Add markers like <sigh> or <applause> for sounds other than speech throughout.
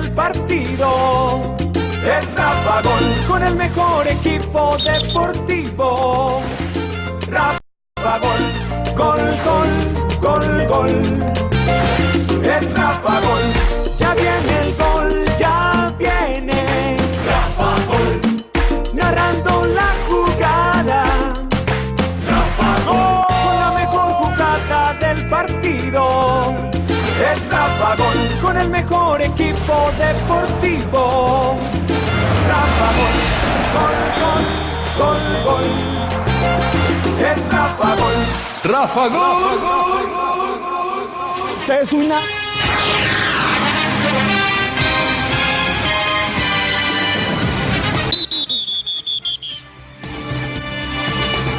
del partido. Es Rafa Gol con el mejor equipo deportivo. Rafa Gol, gol, gol, gol, gol. Es Rafa Gol, ya viene con el mejor equipo deportivo. Rafa Gol, gol, gol, gol, gol. Es Rafa Gol. Rafa Gol. Esta es una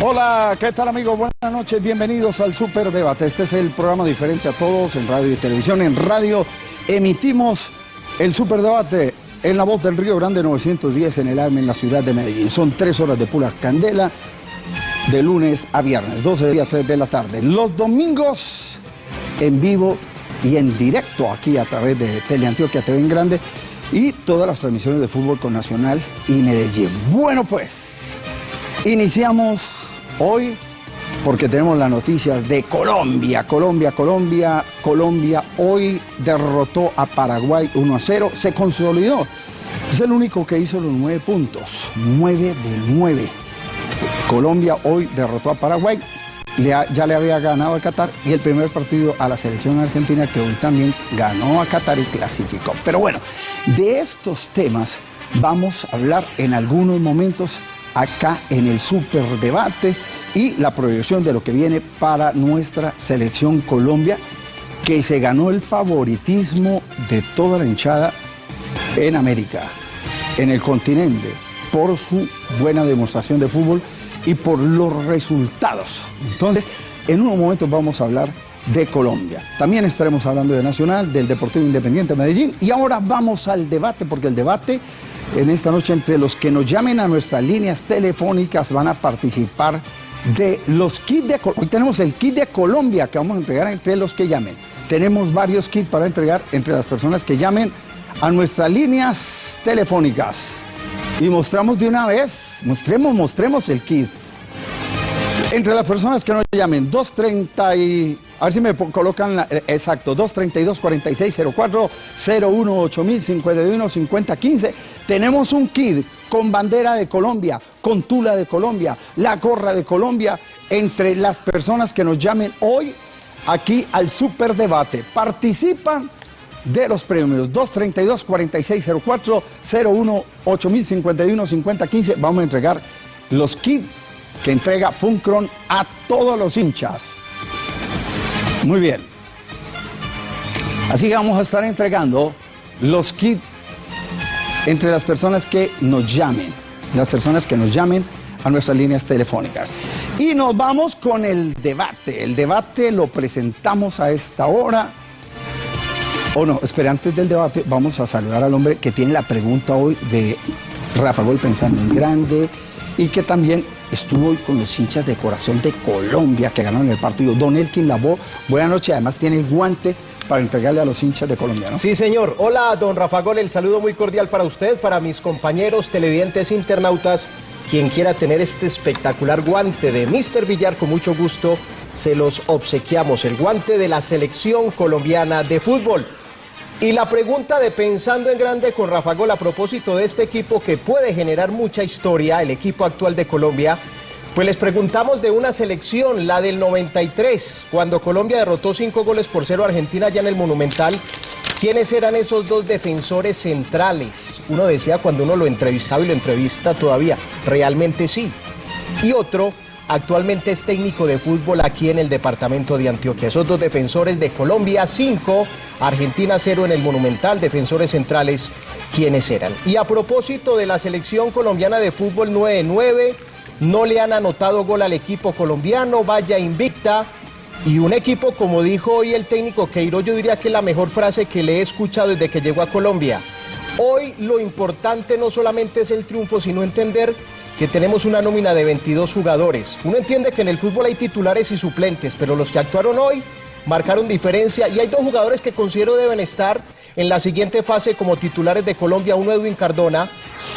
Hola, ¿qué tal amigos? Buenas noches, bienvenidos al Super Debate. Este es el programa diferente a todos en radio y televisión. En radio emitimos el Super Debate en la voz del Río Grande 910 en el AM en la ciudad de Medellín. Son tres horas de pura candela de lunes a viernes, 12 de día, 3 de la tarde. Los domingos en vivo y en directo aquí a través de Teleantioquia TV en Grande y todas las transmisiones de fútbol con Nacional y Medellín. Bueno pues, iniciamos hoy porque tenemos las noticias de Colombia, Colombia, Colombia, Colombia hoy derrotó a Paraguay 1 a 0, se consolidó. Es el único que hizo los nueve puntos, 9 de 9. Colombia hoy derrotó a Paraguay, ya le había ganado a Qatar y el primer partido a la selección argentina que hoy también ganó a Qatar y clasificó. Pero bueno, de estos temas vamos a hablar en algunos momentos acá en el super debate y la proyección de lo que viene para nuestra selección Colombia que se ganó el favoritismo de toda la hinchada en América, en el continente, por su buena demostración de fútbol y por los resultados. Entonces, en unos momentos vamos a hablar de Colombia. También estaremos hablando de Nacional, del Deportivo Independiente de Medellín. Y ahora vamos al debate, porque el debate en esta noche entre los que nos llamen a nuestras líneas telefónicas van a participar de los kits de Colombia. Hoy tenemos el kit de Colombia que vamos a entregar entre los que llamen. Tenemos varios kits para entregar entre las personas que llamen a nuestras líneas telefónicas. Y mostramos de una vez, mostremos, mostremos el kit. Entre las personas que nos llamen, 230 y... A ver si me colocan la- eh, exacto, 232-4604, 018051 5015. Tenemos un kit con bandera de Colombia, con tula de Colombia, la gorra de Colombia, entre las personas que nos llamen hoy aquí al Super Debate. Participan de los premios 232-4604, 018051 Vamos a entregar los kits que entrega Funkron a todos los hinchas. Muy bien. Así que vamos a estar entregando los kits entre las personas que nos llamen, las personas que nos llamen a nuestras líneas telefónicas. Y nos vamos con el debate. El debate lo presentamos a esta hora. O no, espera, antes del debate vamos a saludar al hombre que tiene la pregunta hoy de Rafa Gol pensando en grande y que también estuvo hoy con los hinchas de corazón de Colombia que ganaron el partido. Don Elkin Labo, buenas noches, además tiene el guante para entregarle a los hinchas de Colombia. Sí, señor. Hola, don Rafa Gol, el saludo muy cordial para usted, para mis compañeros televidentes internautas. Quien quiera tener este espectacular guante de Mr. Villar, con mucho gusto se los obsequiamos. El guante de la selección colombiana de fútbol. Y la pregunta de Pensando en Grande con Rafa Gol a propósito de este equipo que puede generar mucha historia, el equipo actual de Colombia, pues les preguntamos de una selección, la del 93, cuando Colombia derrotó cinco goles por cero a Argentina ya en el Monumental. ¿Quiénes eran esos dos defensores centrales? Uno decía cuando uno lo entrevistaba y lo entrevista todavía, realmente sí. Y otro, actualmente es técnico de fútbol aquí en el departamento de Antioquia. Esos dos defensores de Colombia, 5, Argentina 0 en el Monumental, defensores centrales, ¿quiénes eran? Y a propósito de la selección colombiana de fútbol 9-9, no le han anotado gol al equipo colombiano, vaya invicta. Y un equipo, como dijo hoy el técnico Queiroz, yo diría que es la mejor frase que le he escuchado desde que llegó a Colombia. Hoy lo importante no solamente es el triunfo, sino entender que tenemos una nómina de 22 jugadores. Uno entiende que en el fútbol hay titulares y suplentes, pero los que actuaron hoy marcaron diferencia y hay dos jugadores que considero deben estar en la siguiente fase como titulares de Colombia, uno Edwin Cardona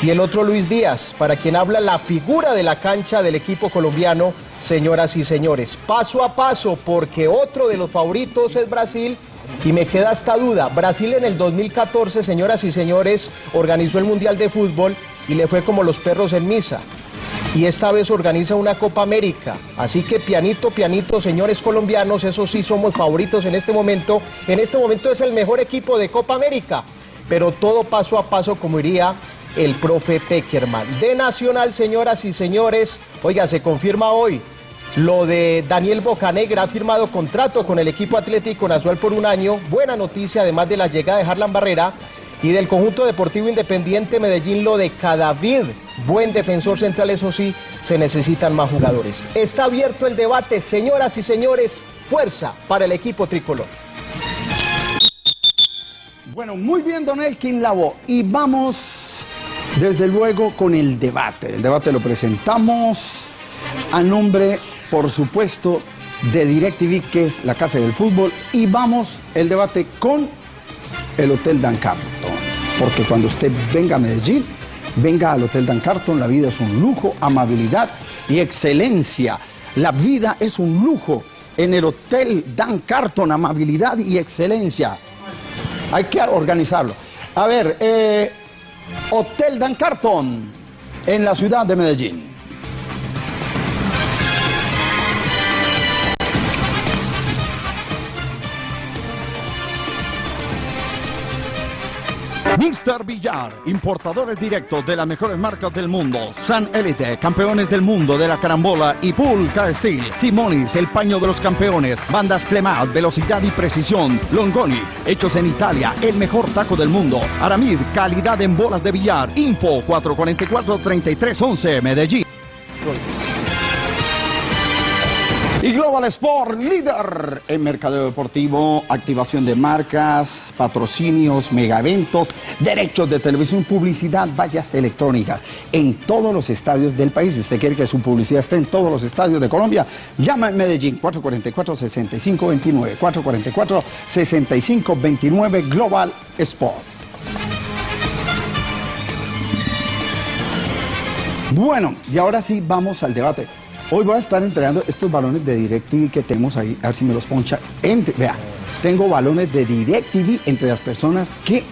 y el otro Luis Díaz, para quien habla la figura de la cancha del equipo colombiano, señoras y señores. Paso a paso, porque otro de los favoritos es Brasil. Y me queda esta duda, Brasil en el 2014, señoras y señores, organizó el Mundial de Fútbol y le fue como los perros en misa y esta vez organiza una Copa América. Así que pianito, pianito, señores colombianos, eso sí somos favoritos en este momento. En este momento es el mejor equipo de Copa América, pero todo paso a paso como iría el profe Peckerman. De Nacional, señoras y señores, oiga, se confirma hoy lo de Daniel Bocanegra ha firmado contrato con el equipo Atlético Nacional por un año. Buena noticia, además de la llegada de Harlan Barrera y del conjunto deportivo independiente Medellín, lo de Cadavid. Buen defensor central, eso sí, se necesitan más jugadores. Está abierto el debate, señoras y señores. Fuerza para el equipo tricolor. Bueno, muy bien, don Elkin Lavo. Y vamos, desde luego, con el debate. El debate lo presentamos a nombre por supuesto, de DirecTV, que es la casa del fútbol, y vamos el debate con el Hotel Dan Carton. Porque cuando usted venga a Medellín, venga al Hotel Dan Carton, la vida es un lujo, amabilidad y excelencia. La vida es un lujo en el Hotel Dan Carton, amabilidad y excelencia. Hay que organizarlo. A ver, eh, Hotel Dan Carton en la ciudad de Medellín. Mr. Villar, importadores directos de las mejores marcas del mundo. San Elite, campeones del mundo de la carambola y Pulca Steel. Simonis, el paño de los campeones. Bandas Clemat, velocidad y precisión. Longoni, hechos en Italia, el mejor taco del mundo. Aramid, calidad en bolas de billar. Info 444-3311, Medellín. Y Global Sport, líder en mercadeo deportivo, activación de marcas, patrocinios, mega eventos, derechos de televisión, publicidad, vallas electrónicas en todos los estadios del país. Si usted quiere que su publicidad esté en todos los estadios de Colombia, llama en Medellín 444-6529, 444-6529 Global Sport. Bueno, y ahora sí vamos al debate. Hoy voy a estar entregando estos balones de DirecTV que tenemos ahí, a ver si me los poncha. vea, tengo balones de DirecTV entre las personas que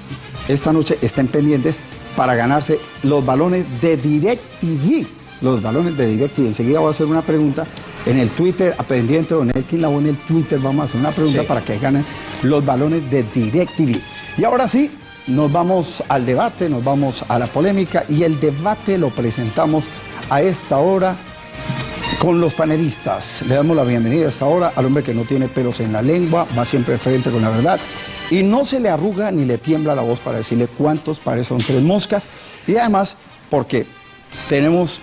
esta noche estén pendientes para ganarse los balones de DirecTV. Los balones de DirecTV. Enseguida voy a hacer una pregunta en el Twitter, a pendiente de Don Elkin Labo en el Twitter, vamos a hacer una pregunta para que ganen los balones de DirecTV. Y ahora sí, nos vamos al debate, nos vamos a la polémica y el debate lo presentamos a esta hora con los panelistas. Le damos la bienvenida a esta hora al hombre que no tiene pelos en la lengua, va siempre frente con la verdad y no se le arruga ni le tiembla la voz para decirle cuántos pares son tres moscas y además porque tenemos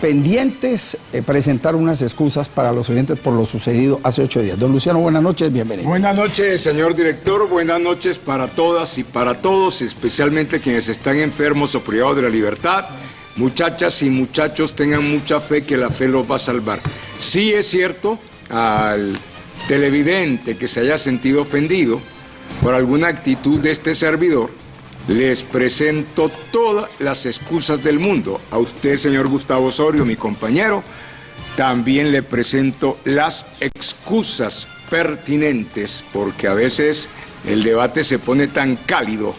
pendientes eh, presentar unas excusas para los oyentes por lo sucedido hace ocho días. Don Luciano, buenas noches, bienvenido. Buenas noches, señor director, buenas noches para todas y para todos, especialmente quienes están enfermos o privados de la libertad Muchachas y muchachos tengan mucha fe que la fe los va a salvar. Sí es cierto al televidente que se haya sentido ofendido por alguna actitud de este servidor, les presento todas las excusas del mundo. A usted, señor Gustavo Osorio, mi compañero, también le presento las excusas pertinentes, porque a veces el debate se pone tan cálido.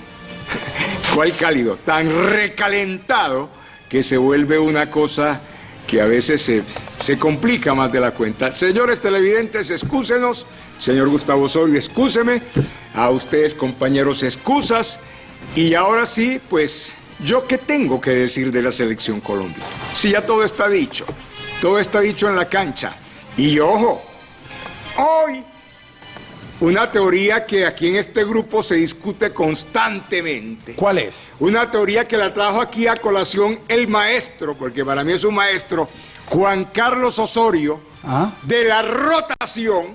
<laughs> ¿Cuál cálido? Tan recalentado que se vuelve una cosa que a veces se, complica más de la cuenta. Señores televidentes, excúsenos. Señor Gustavo Osorio, excúseme. A ustedes, compañeros, excusas. Y ahora sí, pues, ¿yo qué tengo que decir de la selección Colombia? Si ya todo está dicho. Todo está dicho en la cancha. Y ojo, hoy una teoría que aquí en este grupo se discute constantemente. ¿Cuál es? Una teoría que la trajo aquí a colación el maestro, porque para mí es un maestro, Juan Carlos Osorio, ah. de la rotación,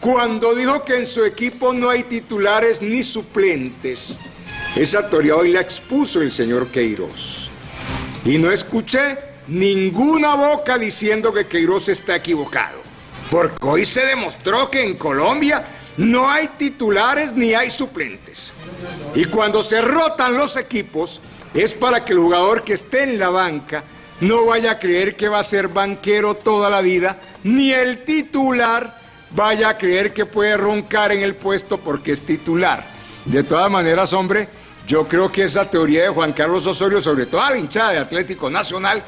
cuando dijo que en su equipo no hay titulares ni suplentes. Esa teoría hoy la expuso el señor Queiroz. Y no escuché ninguna boca diciendo que Queiroz está equivocado. Porque hoy se demostró que en Colombia no hay titulares ni hay suplentes. Y cuando se rotan los equipos, es para que el jugador que esté en la banca no vaya a creer que va a ser banquero toda la vida, ni el titular vaya a creer que puede roncar en el puesto porque es titular. De todas maneras, hombre, yo creo que esa teoría de Juan Carlos Osorio, sobre todo a la hinchada de Atlético Nacional,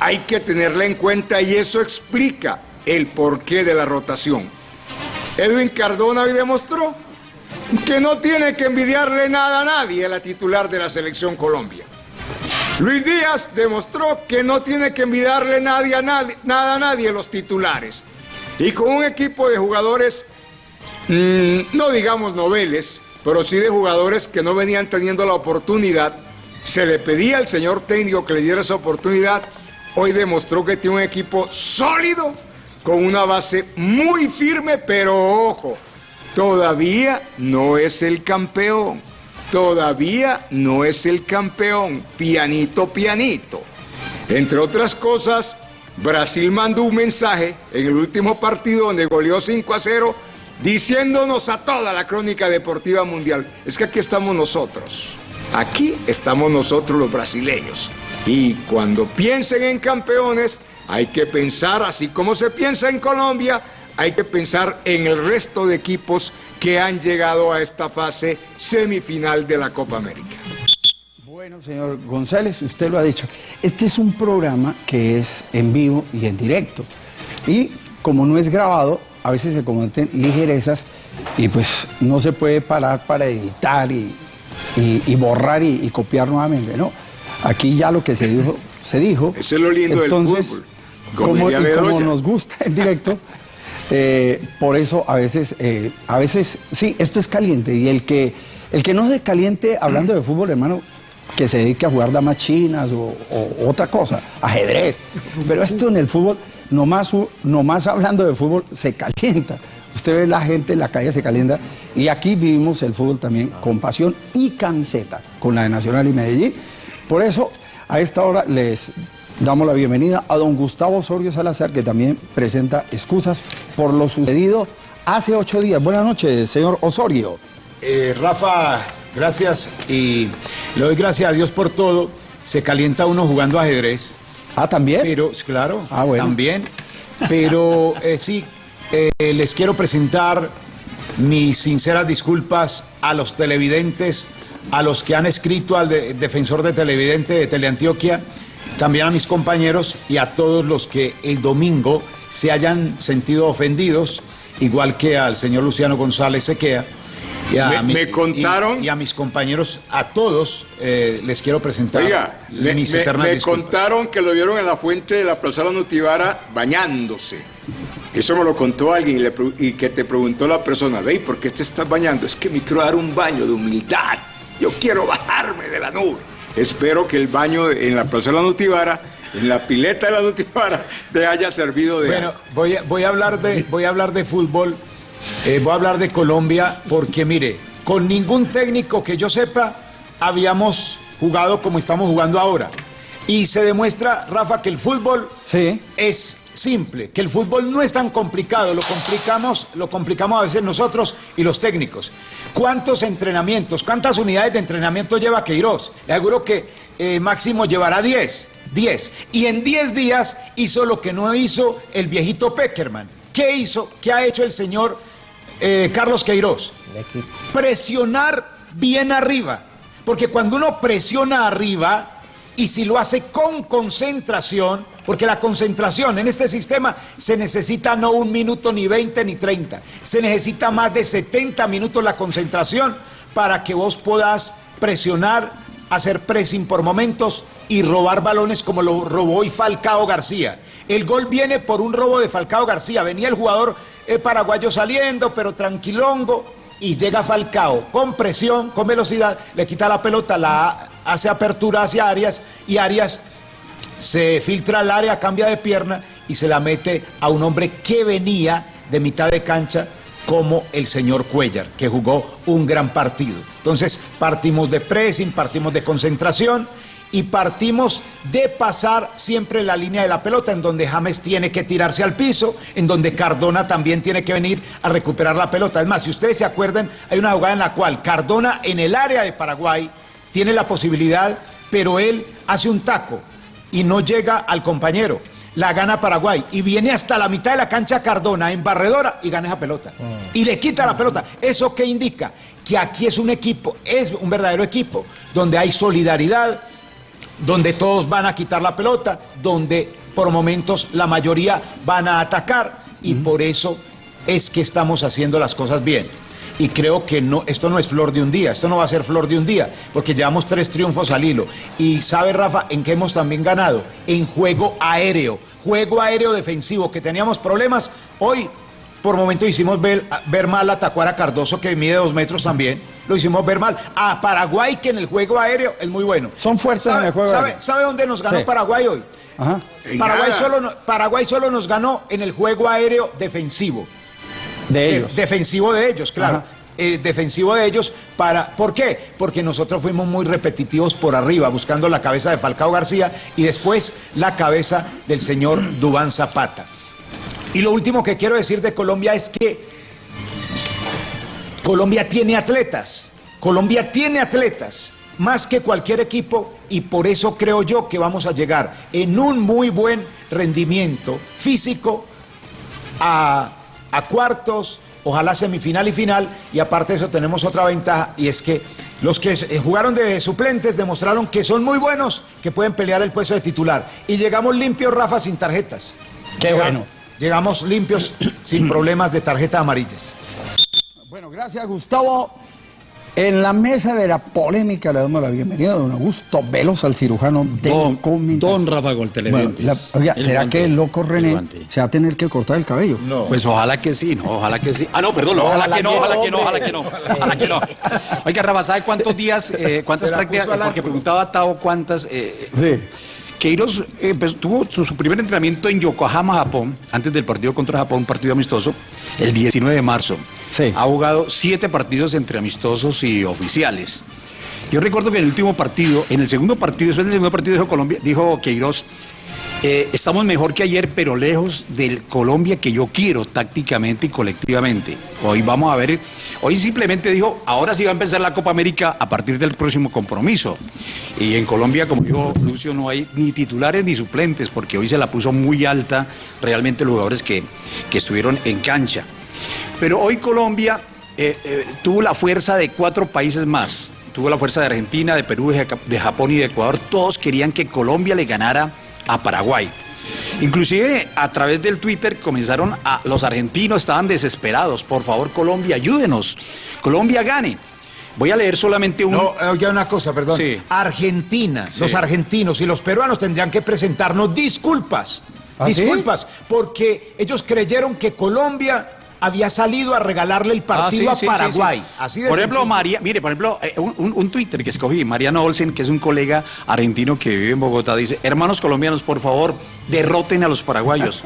hay que tenerla en cuenta y eso explica el porqué de la rotación. Edwin Cardona hoy demostró que no tiene que envidiarle nada a nadie la titular de la selección Colombia. Luis Díaz demostró que no tiene que envidiarle a nadie, nada a nadie los titulares. Y con un equipo de jugadores, mmm, no digamos noveles, pero sí de jugadores que no venían teniendo la oportunidad. Se le pedía al señor técnico que le diera esa oportunidad. Hoy demostró que tiene un equipo sólido, con una base muy firme, pero ojo, todavía no es el campeón. Todavía no es el campeón. Pianito, pianito. Entre otras cosas, Brasil mandó un mensaje en el último partido donde goleó 5 a 0 diciéndonos a toda la crónica deportiva mundial, es que aquí estamos nosotros, aquí estamos nosotros los brasileños. Y cuando piensen en campeones, hay que pensar, así como se piensa en Colombia, hay que pensar en el resto de equipos que han llegado a esta fase semifinal de la Copa América. Bueno, señor González, usted lo ha dicho. Este es un programa que es en vivo y en directo. Y como no es grabado, a veces se cometen ligerezas y pues no se puede parar para editar y, y, y borrar y, y, copiar nuevamente, ¿no? Aquí ya lo que se dijo, se dijo. Eso es lo lindo Entonces, del fútbol. Como, y como nos gusta en directo, eh, por eso a veces, eh, a veces, sí, esto es caliente y el que, el que no se caliente hablando de fútbol, hermano, que se dedique a jugar damas chinas o, o, otra cosa, ajedrez. Pero esto en el fútbol, nomás, nomás hablando de fútbol, se calienta. Usted ve la gente en la calle se calienta y aquí vivimos el fútbol también con pasión y camiseta, con la de Nacional y Medellín. Por eso, a esta hora les damos la bienvenida a don Gustavo Osorio Salazar, que también presenta excusas por lo sucedido hace ocho días. Buenas noches, señor Osorio. Eh, Rafa, gracias y le doy gracias a Dios por todo. Se calienta uno jugando ajedrez. Ah, también. Pero, claro, ah, bueno. también. Pero eh, sí, eh, les quiero presentar mis sinceras disculpas a los televidentes, a los que han escrito al de, defensor de televidente de Teleantioquia, también a mis compañeros y a todos los que el domingo se hayan sentido ofendidos, igual que al señor Luciano González Sequea. Y a, me, mi, me contaron. Y, y, a mis compañeros, a todos, eh, les quiero presentar Oiga, mis me, eternas me contaron que lo vieron en la fuente de la Plaza Nutibara bañándose. Eso me lo contó alguien y, le, y que te preguntó la persona, ve, ¿por qué te estás bañando? Es que me quiero dar un baño de humildad. Yo quiero bajarme de la nube. Espero que el baño en la Plaza de la Nutibara, en la pileta de la Nutibara, <laughs> te haya servido de. Bueno, voy a, voy a, hablar, de, voy a hablar de fútbol, eh, voy a hablar de Colombia, porque mire, con ningún técnico que yo sepa habíamos jugado como estamos jugando ahora. Y se demuestra, Rafa, que el fútbol sí. es simple, que el fútbol no es tan complicado, lo complicamos, lo complicamos a veces nosotros y los técnicos. ¿Cuántos entrenamientos, cuántas unidades de entrenamiento lleva Queiroz? Le aseguro que eh, máximo llevará 10, 10. Y en 10 días hizo lo que no hizo el viejito Peckerman. ¿Qué hizo? ¿Qué ha hecho el señor eh, Carlos Queiroz? Presionar bien arriba. Porque cuando uno presiona arriba, y si lo hace con concentración, porque la concentración en este sistema se necesita no un minuto, ni 20, ni 30, se necesita más de 70 minutos la concentración para que vos puedas presionar, hacer pressing por momentos y robar balones como lo robó hoy Falcao García. El gol viene por un robo de Falcao García, venía el jugador eh, paraguayo saliendo, pero tranquilongo, y llega Falcao con presión, con velocidad, le quita la pelota, la hace apertura hacia Arias y Arias se filtra al área, cambia de pierna y se la mete a un hombre que venía de mitad de cancha como el señor Cuellar, que jugó un gran partido. Entonces partimos de pressing, partimos de concentración y partimos de pasar siempre la línea de la pelota, en donde James tiene que tirarse al piso, en donde Cardona también tiene que venir a recuperar la pelota. Es más, si ustedes se acuerdan, hay una jugada en la cual Cardona en el área de Paraguay tiene la posibilidad, pero él hace un taco y no llega al compañero. La gana Paraguay y viene hasta la mitad de la cancha Cardona en barredora y gana esa pelota. Y le quita la pelota. ¿Eso qué indica? Que aquí es un equipo, es un verdadero equipo, donde hay solidaridad, donde todos van a quitar la pelota, donde por momentos la mayoría van a atacar y por eso es que estamos haciendo las cosas bien. Y creo que no, esto no es flor de un día, esto no va a ser flor de un día, porque llevamos tres triunfos al hilo. Y sabe, Rafa, en qué hemos también ganado? En juego aéreo, juego aéreo defensivo, que teníamos problemas. Hoy, por momento, hicimos ver, ver mal a Tacuara Cardoso, que mide dos metros también. Lo hicimos ver mal. A Paraguay, que en el juego aéreo es muy bueno. Son fuertes en el juego ¿sabe, aéreo. ¿Sabe dónde nos ganó Sí. Paraguay hoy? Ajá. Paraguay solo, Paraguay solo nos ganó en el juego aéreo defensivo. De De- ellos. defensivo de ellos, claro. Eh, defensivo de ellos para ¿por qué? Porque nosotros fuimos muy repetitivos por arriba buscando la cabeza de Falcao García y después la cabeza del señor Dubán Zapata. Y lo último que quiero decir de Colombia es que Colombia tiene atletas. Colombia tiene atletas más que cualquier equipo y por eso creo yo que vamos a llegar en un muy buen rendimiento físico a, a cuartos, ojalá semifinal y final, y aparte de eso tenemos otra ventaja, y es que los que eh, jugaron de suplentes demostraron que son muy buenos, que pueden pelear el puesto de titular. Y llegamos limpios, Rafa, sin tarjetas. Qué bueno. Llegamos limpios, sin <clears throat> problemas de tarjetas amarillas. Bueno, gracias Gustavo. En la mesa de la polémica le damos la bienvenida a don Augusto Velos, al cirujano de Don, don Rafa Bueno, oiga, El ¿será guante, que el loco René se va a tener que cortar el cabello? Pues ojalá que sí, no, ojalá que sí. Ah, no, perdón, ojalá, que no, ojalá que no, ojalá que no, ojalá que no. Oiga, Rafa, ¿sabe cuántos días, eh, cuántas prácticas? Porque preguntaba Tao cuántas. eh, Sí. Queiroz eh, pues, tuvo su, su primer entrenamiento en Yokohama, Japón, antes del partido contra Japón, un partido amistoso, el 19 de marzo. Ha jugado siete partidos entre amistosos y oficiales. Yo recuerdo que en el último partido, en el segundo partido, después del segundo partido dijo Colombia, dijo Queiroz, eh, estamos mejor que ayer, pero lejos del Colombia que yo quiero tácticamente y colectivamente. Hoy vamos a ver, hoy simplemente dijo, ahora sí va a empezar la Copa América a partir del próximo compromiso. Y en Colombia, como dijo Lucio, no hay ni titulares ni suplentes, porque hoy se la puso muy alta realmente los jugadores que, que estuvieron en cancha. Pero hoy Colombia eh, eh, tuvo la fuerza de cuatro países más. Tuvo la fuerza de Argentina, de Perú, de Japón y de Ecuador. Todos querían que Colombia le ganara a Paraguay. Inclusive a través del Twitter comenzaron a los argentinos estaban desesperados. Por favor, Colombia, ayúdenos. Colombia gane. Voy a leer solamente un No, eh, oye una cosa, perdón. Sí. Argentina, los argentinos y los peruanos tendrían que presentarnos disculpas. ¿Ah, sí? disculpas, porque ellos creyeron que Colombia había salido a regalarle el Ah, partido sí, a sí, Paraguay. sí. Así de Por ejemplo, sencillo. María, mire, por ejemplo, eh, un, un- un Twitter que escogí, Mariano Olsen, que es un colega argentino que vive en Bogotá, dice, hermanos colombianos, por favor, derroten a los paraguayos.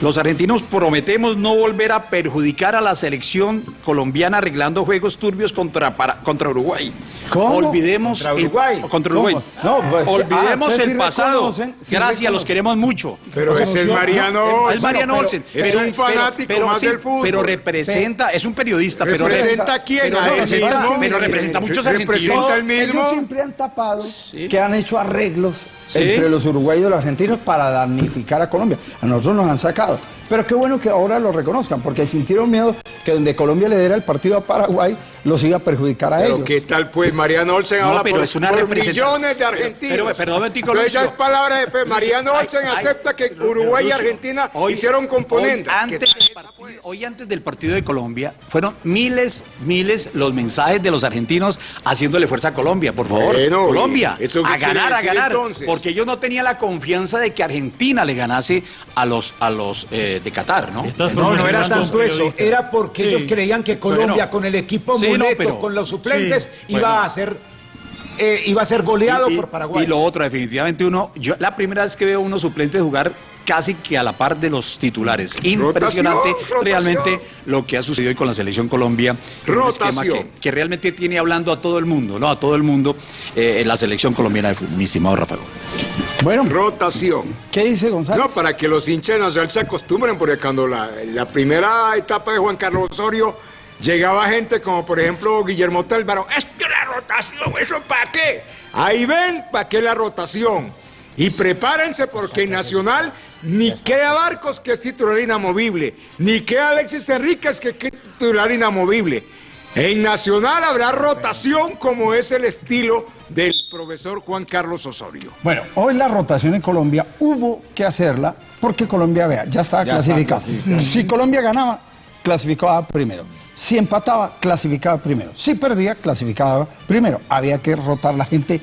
Los argentinos prometemos no volver a perjudicar a la selección colombiana arreglando juegos turbios contra, para- contra Uruguay. ¿Cómo? Olvidemos Contra el- Uruguay. contra Uruguay. Pues, Olvidemos ah, el sí pasado. reconocen, Gracias, los queremos mucho. Pero es no, Mariano no, Olsen. Es Mariano Olsen. es un fanático más del fútbol. Pero representa, es un periodista, pero ¿Representa a quién? Pero ¿A él representa, mismo? pero representa a muchos ¿Representa argentinos. el mismo? Ellos siempre han tapado que han hecho arreglos Sí. entre los uruguayos y los argentinos para damnificar a Colombia. A nosotros nos han sacado. Pero qué bueno que ahora lo reconozcan, porque sintieron miedo que donde Colombia le diera el partido a Paraguay, los iba a perjudicar a Pero ellos. qué tal pues, Mariano Olsen No, habla pero por, es una por representación. millones de argentinos. Pero- pero, perdón, Tico, Lucio. es palabra de fe. Mariano Olsen ay, ay, acepta que Uruguay y Argentina hoy- hicieron componentes. Hoy antes, del partido, hoy antes del partido de Colombia, fueron miles, miles los mensajes de los argentinos haciéndole fuerza a Colombia. Por favor, Bueno, Colombia, ¿eso a ganar, a ganar. entonces? Porque ellos no tenían la confianza de que Argentina le ganase a los, a los eh, de Qatar, ¿no? No, no era tanto eso, era porque Sí. ellos creían que Colombia Bueno. con el equipo Sí, no, muleto, pero- con los suplentes, sí, iba bueno. a ser eh, iba a ser goleado Y- por Paraguay. Y lo otro, definitivamente uno, yo la primera vez que veo unos suplentes jugar casi que a la par de los titulares. Impresionante rotación. realmente lo que ha sucedido hoy con la selección Colombia. Un esquema Rotación. que, que realmente tiene hablando a todo el mundo, ¿no? A todo el mundo eh, en la selección colombiana de fútbol, mi estimado Rafael. Bueno, Rotación. ¿qué dice González? No, para que los hinchas nacional se acostumbren, porque cuando la, la primera etapa de Juan Carlos Osorio llegaba gente como por ejemplo Guillermo Tálvaro, es que la rotación, ¿eso para qué? Ahí ven para qué la rotación. Y prepárense porque Nacional ni queda Barcos que es titular inamovible, ni queda Alexis Enríquez que es titular inamovible. En Nacional habrá rotación como es el estilo del profesor Juan Carlos Osorio. Bueno, hoy la rotación en Colombia hubo que hacerla porque Colombia, vea, ya estaba Ya está clasificado. clasificado. Si Colombia ganaba, clasificaba primero. Si empataba, clasificaba primero. Si perdía, clasificaba primero. Había que rotar la gente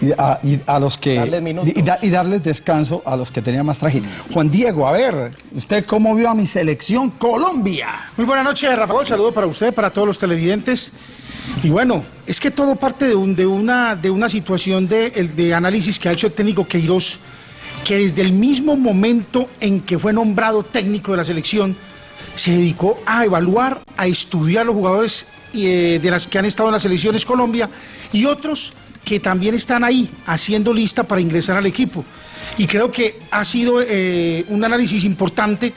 y a, y a los que Darles y, da- y darles descanso a los que tenían más trajín. Juan Diego, a ver, ¿usted cómo vio a mi selección Colombia? Muy buenas noches, Rafael. Saludo para usted, para todos los televidentes. Y bueno, es que todo parte de, un- de una, de una situación de, el- de análisis que ha hecho el técnico Queiroz, que desde el mismo momento en que fue nombrado técnico de la selección, se dedicó a evaluar, a estudiar los jugadores eh, de las que han estado en las selecciones Colombia y otros que también están ahí haciendo lista para ingresar al equipo. Y creo que ha sido eh, un análisis importante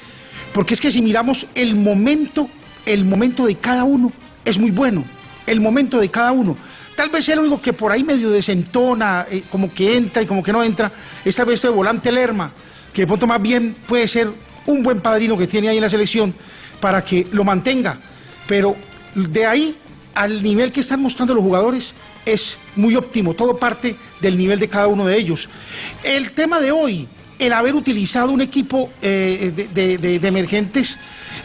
porque es que si miramos el momento, el momento de cada uno es muy bueno. El momento de cada uno. Tal vez el único que por ahí medio desentona, eh, como que entra y como que no entra, es tal vez el volante Lerma, que de pronto más bien puede ser un buen padrino que tiene ahí en la selección para que lo mantenga. Pero de ahí al nivel que están mostrando los jugadores es muy óptimo, todo parte del nivel de cada uno de ellos. El tema de hoy, el haber utilizado un equipo eh, de, de- emergentes,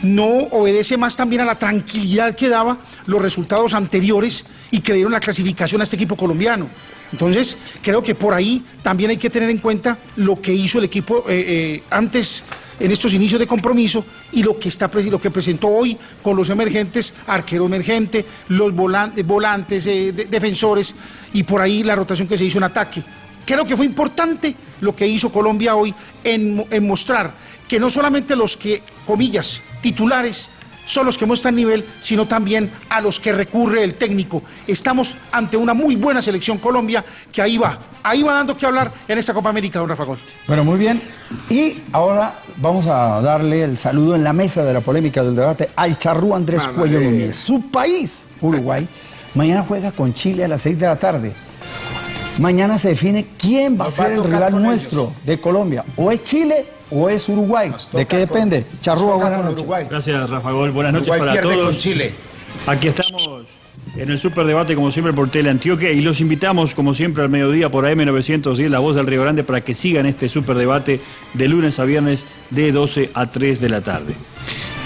no obedece más también a la tranquilidad que daba los resultados anteriores y que dieron la clasificación a este equipo colombiano. Entonces, creo que por ahí también hay que tener en cuenta lo que hizo el equipo eh, eh, antes en estos inicios de compromiso y lo que está lo que presentó hoy con los emergentes, arquero emergente, los volantes, volantes eh, de- defensores y por ahí la rotación que se hizo en ataque. Creo que fue importante lo que hizo Colombia hoy en, en mostrar que no solamente los que, comillas, titulares, son los que muestran nivel, sino también a los que recurre el técnico. Estamos ante una muy buena selección Colombia que ahí va, ahí va dando que hablar en esta Copa América, don Rafa Gol. Bueno, muy bien. Y ahora vamos a darle el saludo en la mesa de la polémica del debate al charrú Andrés Mamá Cuello Núñez. Su país, Uruguay, mañana juega con Chile a las 6 de la tarde. Mañana se define quién va a Nos va a ser el rival nuestro de Colombia. O es Chile o es Uruguay. ¿De qué depende? Charrúa, buenas con noches. Uruguay. Gracias, Rafa Gol. Buenas noches Uruguay para todos. con Chile. Aquí estamos en el Superdebate, como siempre, por Tele Antioquia. Y los invitamos, como siempre, al mediodía por AM910, La Voz del Río Grande, para que sigan este Superdebate de lunes a viernes de 12 a 3 de la tarde.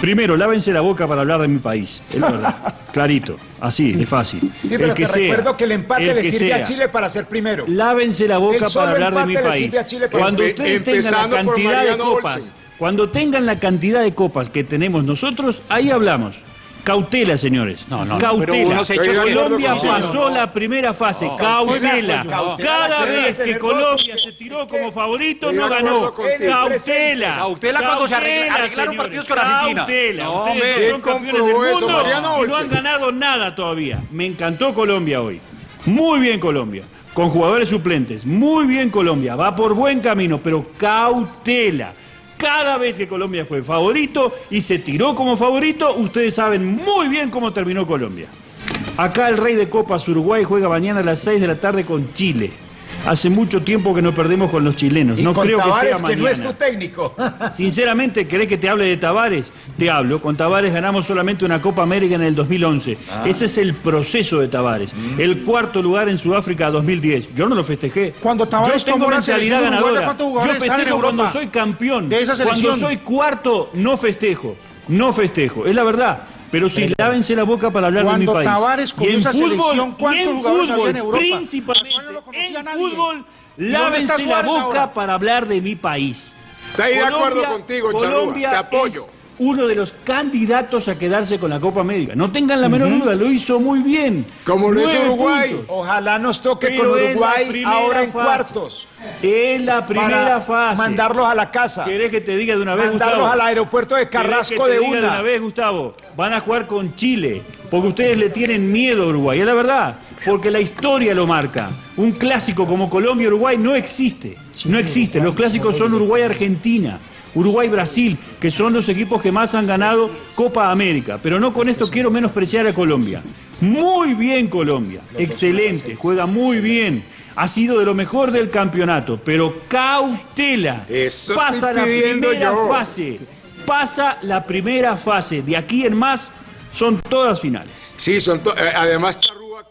Primero, lávense la boca para hablar de mi país. Es verdad. <laughs> Clarito. Así, de fácil. Sí, pero El que te sea, recuerdo que el empate el le sirve a sea. Chile para ser primero. Lávense la boca para hablar de mi país. a Cuando ustedes tengan la cantidad de copas, Olsen. cuando tengan la cantidad de copas que tenemos nosotros, ahí hablamos. Cautela, señores. No, no, no, Cautela. pero hechos que- Colombia No, no, pasó la primera fase. Cautela. Cada vez que Colombia se tiró como favorito, no ganó. Cautela. Cautela cuando se arregla- arreglaron partidos con Argentina. Cautela. No, Ustedes son ¿Quién campeones del mundo y no han ganado nada todavía. Me encantó Colombia hoy. Muy bien Colombia. Con jugadores suplentes. Muy bien Colombia. Va por buen camino, pero cautela. Cada vez que Colombia fue favorito y se tiró como favorito, ustedes saben muy bien cómo terminó Colombia. Acá el rey de Copas Uruguay juega mañana a las 6 de la tarde con Chile. Hace mucho tiempo que no perdemos con los chilenos. Y no con creo que Tavares, sea que, no es tu técnico. <laughs> Sinceramente, ¿querés que te hable de Tavares? Te hablo. Con Tavares ganamos solamente una Copa América en el 2011. Ah. Ese es el proceso de Tavares. Mm. El cuarto lugar en Sudáfrica 2010. Yo no lo festejé. Cuando Tavares Yo tengo mentalidad ganadora. ¿cuántos Yo festejo cuando soy campeón. de esa Cuando soy cuarto, no festejo. No festejo. Es la verdad. Pero sí, lávense la boca para hablar de mi Cuando país. Tavares cogió Y en esa fútbol, selección, ¿cuántos en jugadores había fútbol, en Europa? Principalmente. No en nadie. fútbol, ¿Y dónde está lávense la boca ahora? para hablar de mi país. Estoy de acuerdo Colombia- contigo, Colombia Charrúa. Te apoyo. Uno de los candidatos a quedarse con la Copa América. No tengan la menor duda, lo hizo muy bien. Como lo hizo Uruguay. puntos. Ojalá nos toque Pero con Uruguay ahora en fase. cuartos. Es la primera para fase. mandarlos a la casa. ¿Querés que te diga de una vez, Mandarlos Gustavo? al aeropuerto de ¿Querés Carrasco que te de diga una. una vez, Gustavo, van a jugar con Chile, porque ustedes le tienen miedo a Uruguay, es la verdad, porque la historia lo marca. Un clásico como Colombia-Uruguay no existe, no existe. Los clásicos son Uruguay-Argentina. Uruguay-Brasil, que son los equipos que más han ganado Copa América. Pero no con esto quiero menospreciar a Colombia. Muy bien Colombia, excelente, juega muy bien. Ha sido de lo mejor del campeonato, pero cautela. Eso Pasa la primera yo. fase. Pasa la primera fase. De aquí en más son todas finales. Sí, son to- eh, además,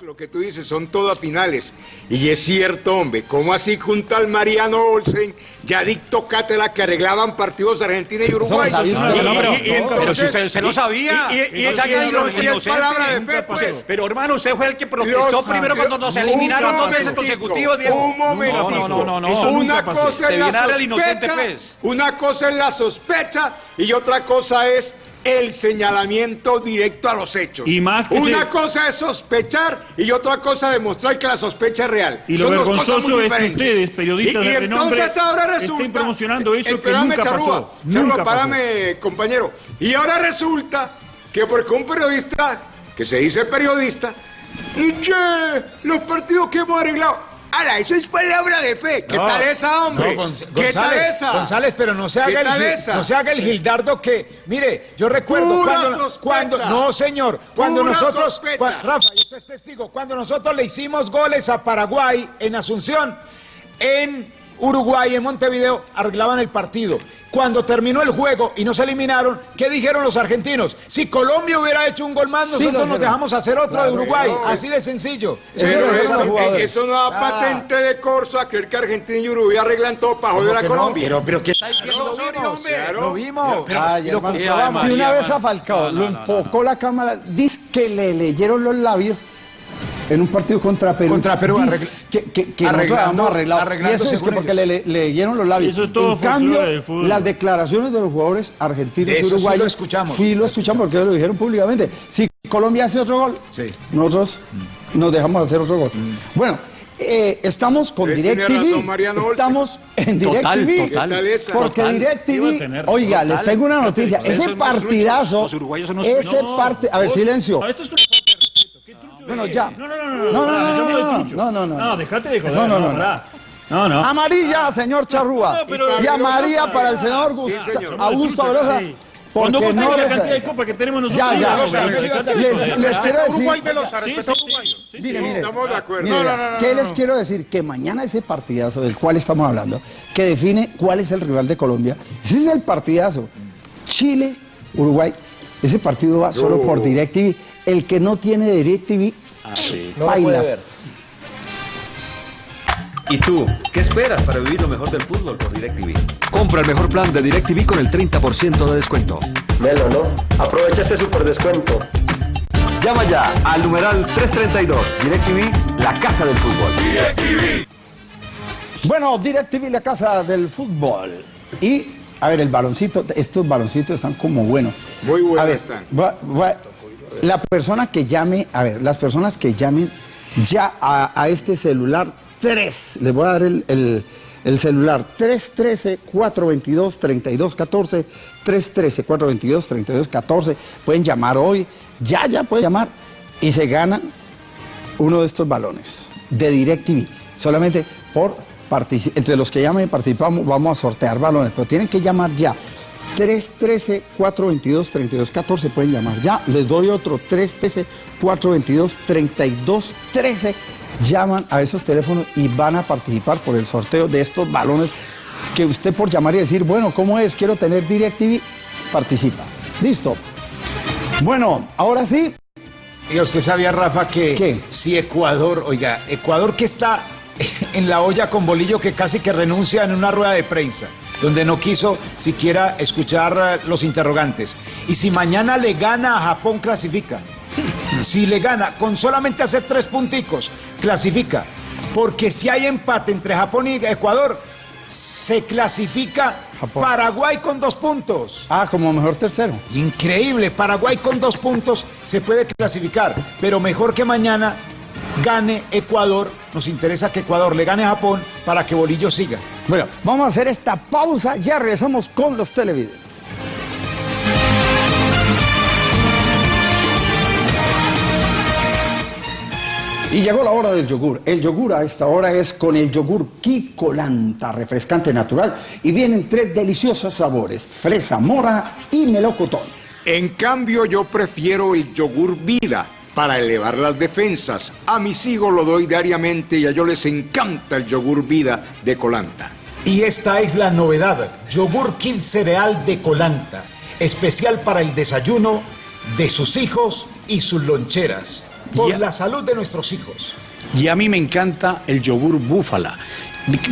lo que tú dices, son todas finales. Y es cierto, hombre, ¿cómo así junto al Mariano Olsen, Yadic Tocatela, que arreglaban partidos Argentina y Uruguay? no, pero- si usted- no sabía. Y, y- palabra de pues. Pero hermano, usted fue el que protestó primero cuando nos eliminaron dos veces consecutivos. Un momentico. No, no, no, Una cosa es la sospecha, pues. una cosa es la sospecha y otra cosa es el señalamiento directo a los hechos. Y más que una se- cosa es sospechar y otra cosa demostrar que la sospecha es real. Y lo Son dos cosas vergonzoso muy es que diferentes. ustedes, periodistas y, y de renombre, entonces ahora estén resulta, promocionando eso que nunca Charrúa, pasó. Charrúa, Nunca pasó. párame, compañero. Y ahora resulta que porque un periodista que se dice periodista, che, los partidos que hemos arreglado. Ala, eso es palabra de fe. ¿Qué No, tal esa, hombre? no, Gonz- ¿Qué tal González, esa? González, pero no se ¿Qué haga, el, tal esa? no se haga el Gildardo que, mire, yo recuerdo Pura cuando, sospecha. cuando, no señor, cuando Pura nosotros, Rafa, y usted es testigo, cuando nosotros le hicimos goles a Paraguay en Asunción, en Uruguay, en Montevideo, arreglaban el partido. Cuando terminó el juego y nos eliminaron, ¿qué dijeron los argentinos? Si Colombia hubiera hecho un gol más, nosotros nos dejamos hacer otro de Uruguay. no, Así de sencillo. Eso Pero no da patente de corso a creer que Argentina y Uruguay arreglan todo para joder a no? Colombia. Pero, pero ¿qué está diciendo Lo vimos, hombre? lo vimos. Pero- lo comprobamos. si una vez a Falcao lo enfocó la cámara, dice que le leyeron los labios en un partido contra Perú. Contra Perú, Dice arregla- que, que, que arreglando- arreglado. arreglando y eso es que porque ellos. le, le- leyeron los labios. Eso es todo en cambio, del fútbol. las declaraciones de los jugadores argentinos Eso y sí lo uruguayos. escuchamos. Sí, lo escuchamos porque lo dijeron públicamente. Si Colombia hace otro gol, Sí. nosotros nos dejamos hacer otro gol. Bueno. eh, estamos con DirecTV, estamos en DirecTV, porque Total. DirecTV, oiga, les total. tengo una <laughs> noticia, ese partidazo, los uruguayos son unos ese parte, a ver, silencio, No, esto es respeto. ¿Qué trucho Bueno, es? ya. No, no, no, no. No, no, no, no, no, no, no, no. No, dejate de joder. No, no, no. No, no. amarilla, señor Charrúa, No, pero- y amarilla para el señor Sí. Augusto Velosa, sí. Cuando vos no la cantidad de copas que tenemos nosotros. Ya, ya, no, Velosa, les, quiero decir, Uruguay Velosa, Sí, respeta a Uruguay. Mire, mire. Estamos de acuerdo. Mire, No, no, no, no, ¿Qué no, les no. quiero decir? Que mañana ese partidazo del cual estamos hablando, que define cuál es el rival de Colombia, ese es el partidazo. Chile, Uruguay, ese partido va solo por DirecTV. El que no tiene DirecTV, No lo puede bailas. ver. ¿Y tú? ¿Qué esperas para vivir lo mejor del fútbol por DirecTV? Compra el mejor plan de DirecTV con el 30% de descuento. Melo, ¿no? Aprovecha este super descuento. Llama ya al numeral 332. DirecTV, la casa del fútbol. Bueno, DirecTV, la casa del fútbol. Y, a ver, el baloncito, estos baloncitos están como buenos. Muy buenos están. va- va- la persona que llame, a ver, las personas que llamen ya a, este celular 3, les voy a dar el, el- el celular 313-422-3214, 313-422-3214, pueden llamar hoy, ya, ya pueden llamar y se ganan uno de estos balones de DirecTV. Solamente por. Entre los que llamen y participamos, vamos a sortear balones, pero tienen que llamar ya. 313-422-3214 pueden llamar ya. Les doy otro 313-422-3213. Llaman a esos teléfonos y van a participar por el sorteo de estos balones que usted por llamar y decir, bueno, ¿cómo es? Quiero tener DirecTV, participa. Listo. Bueno, ahora sí, Y usted sabía, Rafa, que ¿Qué? si Ecuador, oiga, Ecuador que está <laughs> en la olla con bolillo que casi que renuncia en una rueda de prensa, donde no quiso siquiera escuchar eh, los interrogantes. Y si mañana le gana a Japón, clasifica. <laughs> Si le gana, con solamente hacer tres punticos, clasifica. Porque si hay empate entre Japón y Ecuador, se clasifica Paraguay con dos puntos. Ah, como mejor tercero. Increíble, Paraguay con dos puntos se puede clasificar, pero mejor que mañana gane Ecuador. Nos interesa que Ecuador le gane a Japón para que Bolillo siga. Bueno, vamos a hacer esta pausa, ya regresamos con los televidentes. Y llegó la hora del yogur. El yogur a esta hora es con el yogur Kikolanta, refrescante natural, y vienen tres deliciosos sabores, fresa, mora y melocotón. En cambio, yo prefiero el yogur vida para elevar las defensas. A mis hijos lo doy diariamente y a ellos les encanta el yogur vida de Colanta. Y esta es la novedad, yogur Kid cereal de Colanta, especial para el desayuno de sus hijos y sus loncheras, por la salud de nuestros hijos. Y a mí me encanta el yogur búfala.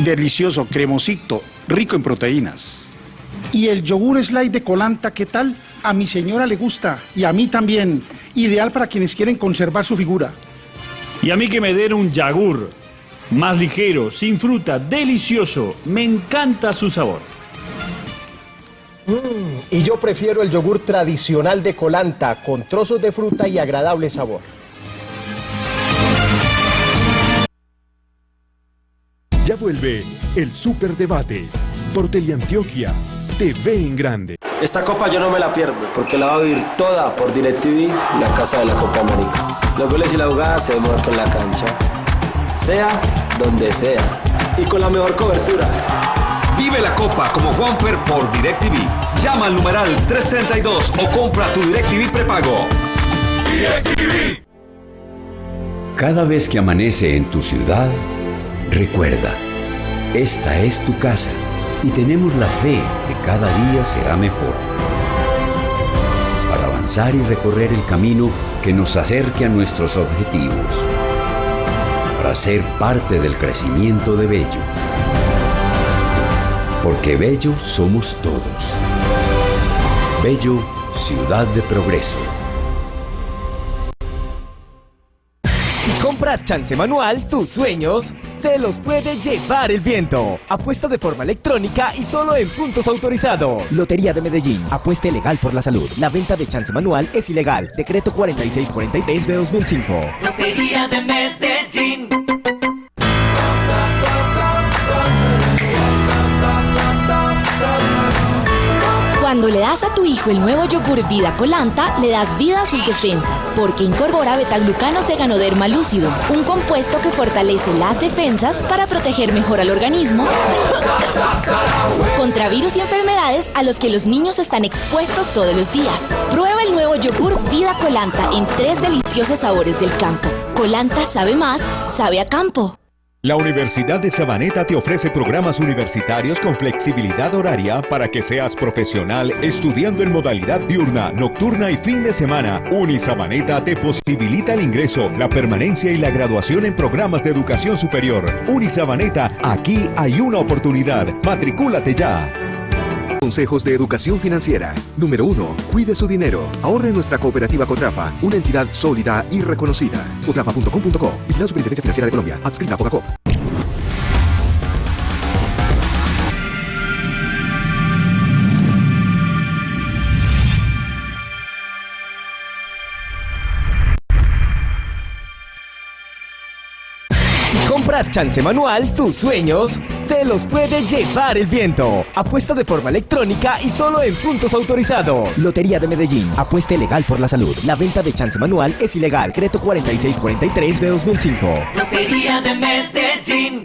Delicioso, cremosito, rico en proteínas. Y el yogur slide de Colanta, ¿qué tal? A mi señora le gusta y a mí también. Ideal para quienes quieren conservar su figura. Y a mí que me den un yagur. Más ligero, sin fruta, delicioso. Me encanta su sabor. Y yo prefiero el yogur tradicional de Colanta, con trozos de fruta y agradable sabor. Ya vuelve el Superdebate por Teleantioquia TV en grande. Esta copa yo no me la pierdo, porque la va a vivir toda por DirecTV, la casa de la Copa América. Los goles y la jugada se demuestran en la cancha, sea donde sea, y con la mejor cobertura. Vive la copa como Juanfer por DirecTV. Llama al numeral 332 o compra tu DirecTV prepago. Cada vez que amanece en tu ciudad, recuerda, esta es tu casa y tenemos la fe que cada día será mejor. Para avanzar y recorrer el camino que nos acerque a nuestros objetivos. Para ser parte del crecimiento de Bello. Porque Bello somos todos. Bello, ciudad de progreso. Si compras chance manual, tus sueños se los puede llevar el viento. Apuesta de forma electrónica y solo en puntos autorizados. Lotería de Medellín. Apueste legal por la salud. La venta de chance manual es ilegal. Decreto 4643 de 2005. Lotería de Medellín. Cuando le das a tu hijo el nuevo yogur Vida Colanta, le das vida a sus defensas, porque incorpora betaglucanos de Ganoderma lúcido, un compuesto que fortalece las defensas para proteger mejor al organismo <laughs> contra virus y enfermedades a los que los niños están expuestos todos los días. Prueba el nuevo yogur Vida Colanta en tres deliciosos sabores del campo. Colanta sabe más, sabe a campo. La Universidad de Sabaneta te ofrece programas universitarios con flexibilidad horaria para que seas profesional estudiando en modalidad diurna, nocturna y fin de semana. Unisabaneta te posibilita el ingreso, la permanencia y la graduación en programas de educación superior. Unisabaneta, aquí hay una oportunidad. Matricúlate ya. Consejos de educación financiera. Número 1. Cuide su dinero. Ahorre en nuestra cooperativa Cotrafa, una entidad sólida y reconocida. Cotrafa.com.co. Vigilada Superintendencia Financiera de Colombia. Adscrita a Fogacop. Compras chance manual, tus sueños se los puede llevar el viento. Apuesta de forma electrónica y solo en puntos autorizados. Lotería de Medellín. Apueste legal por la salud. La venta de chance manual es ilegal. Decreto 4643 de 2005. Lotería de Medellín.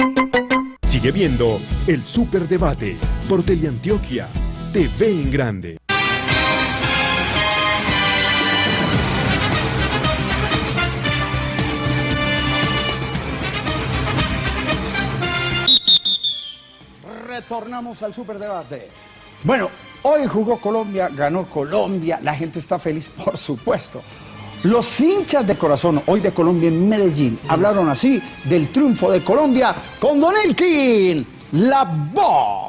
Sigue viendo el Superdebate por Teleantioquia TV en grande. Retornamos al superdebate. Bueno, hoy jugó Colombia, ganó Colombia, la gente está feliz, <laughs> por supuesto. Los hinchas de corazón hoy de Colombia en Medellín hablaron así del triunfo de Colombia con Don Elkin, la voz.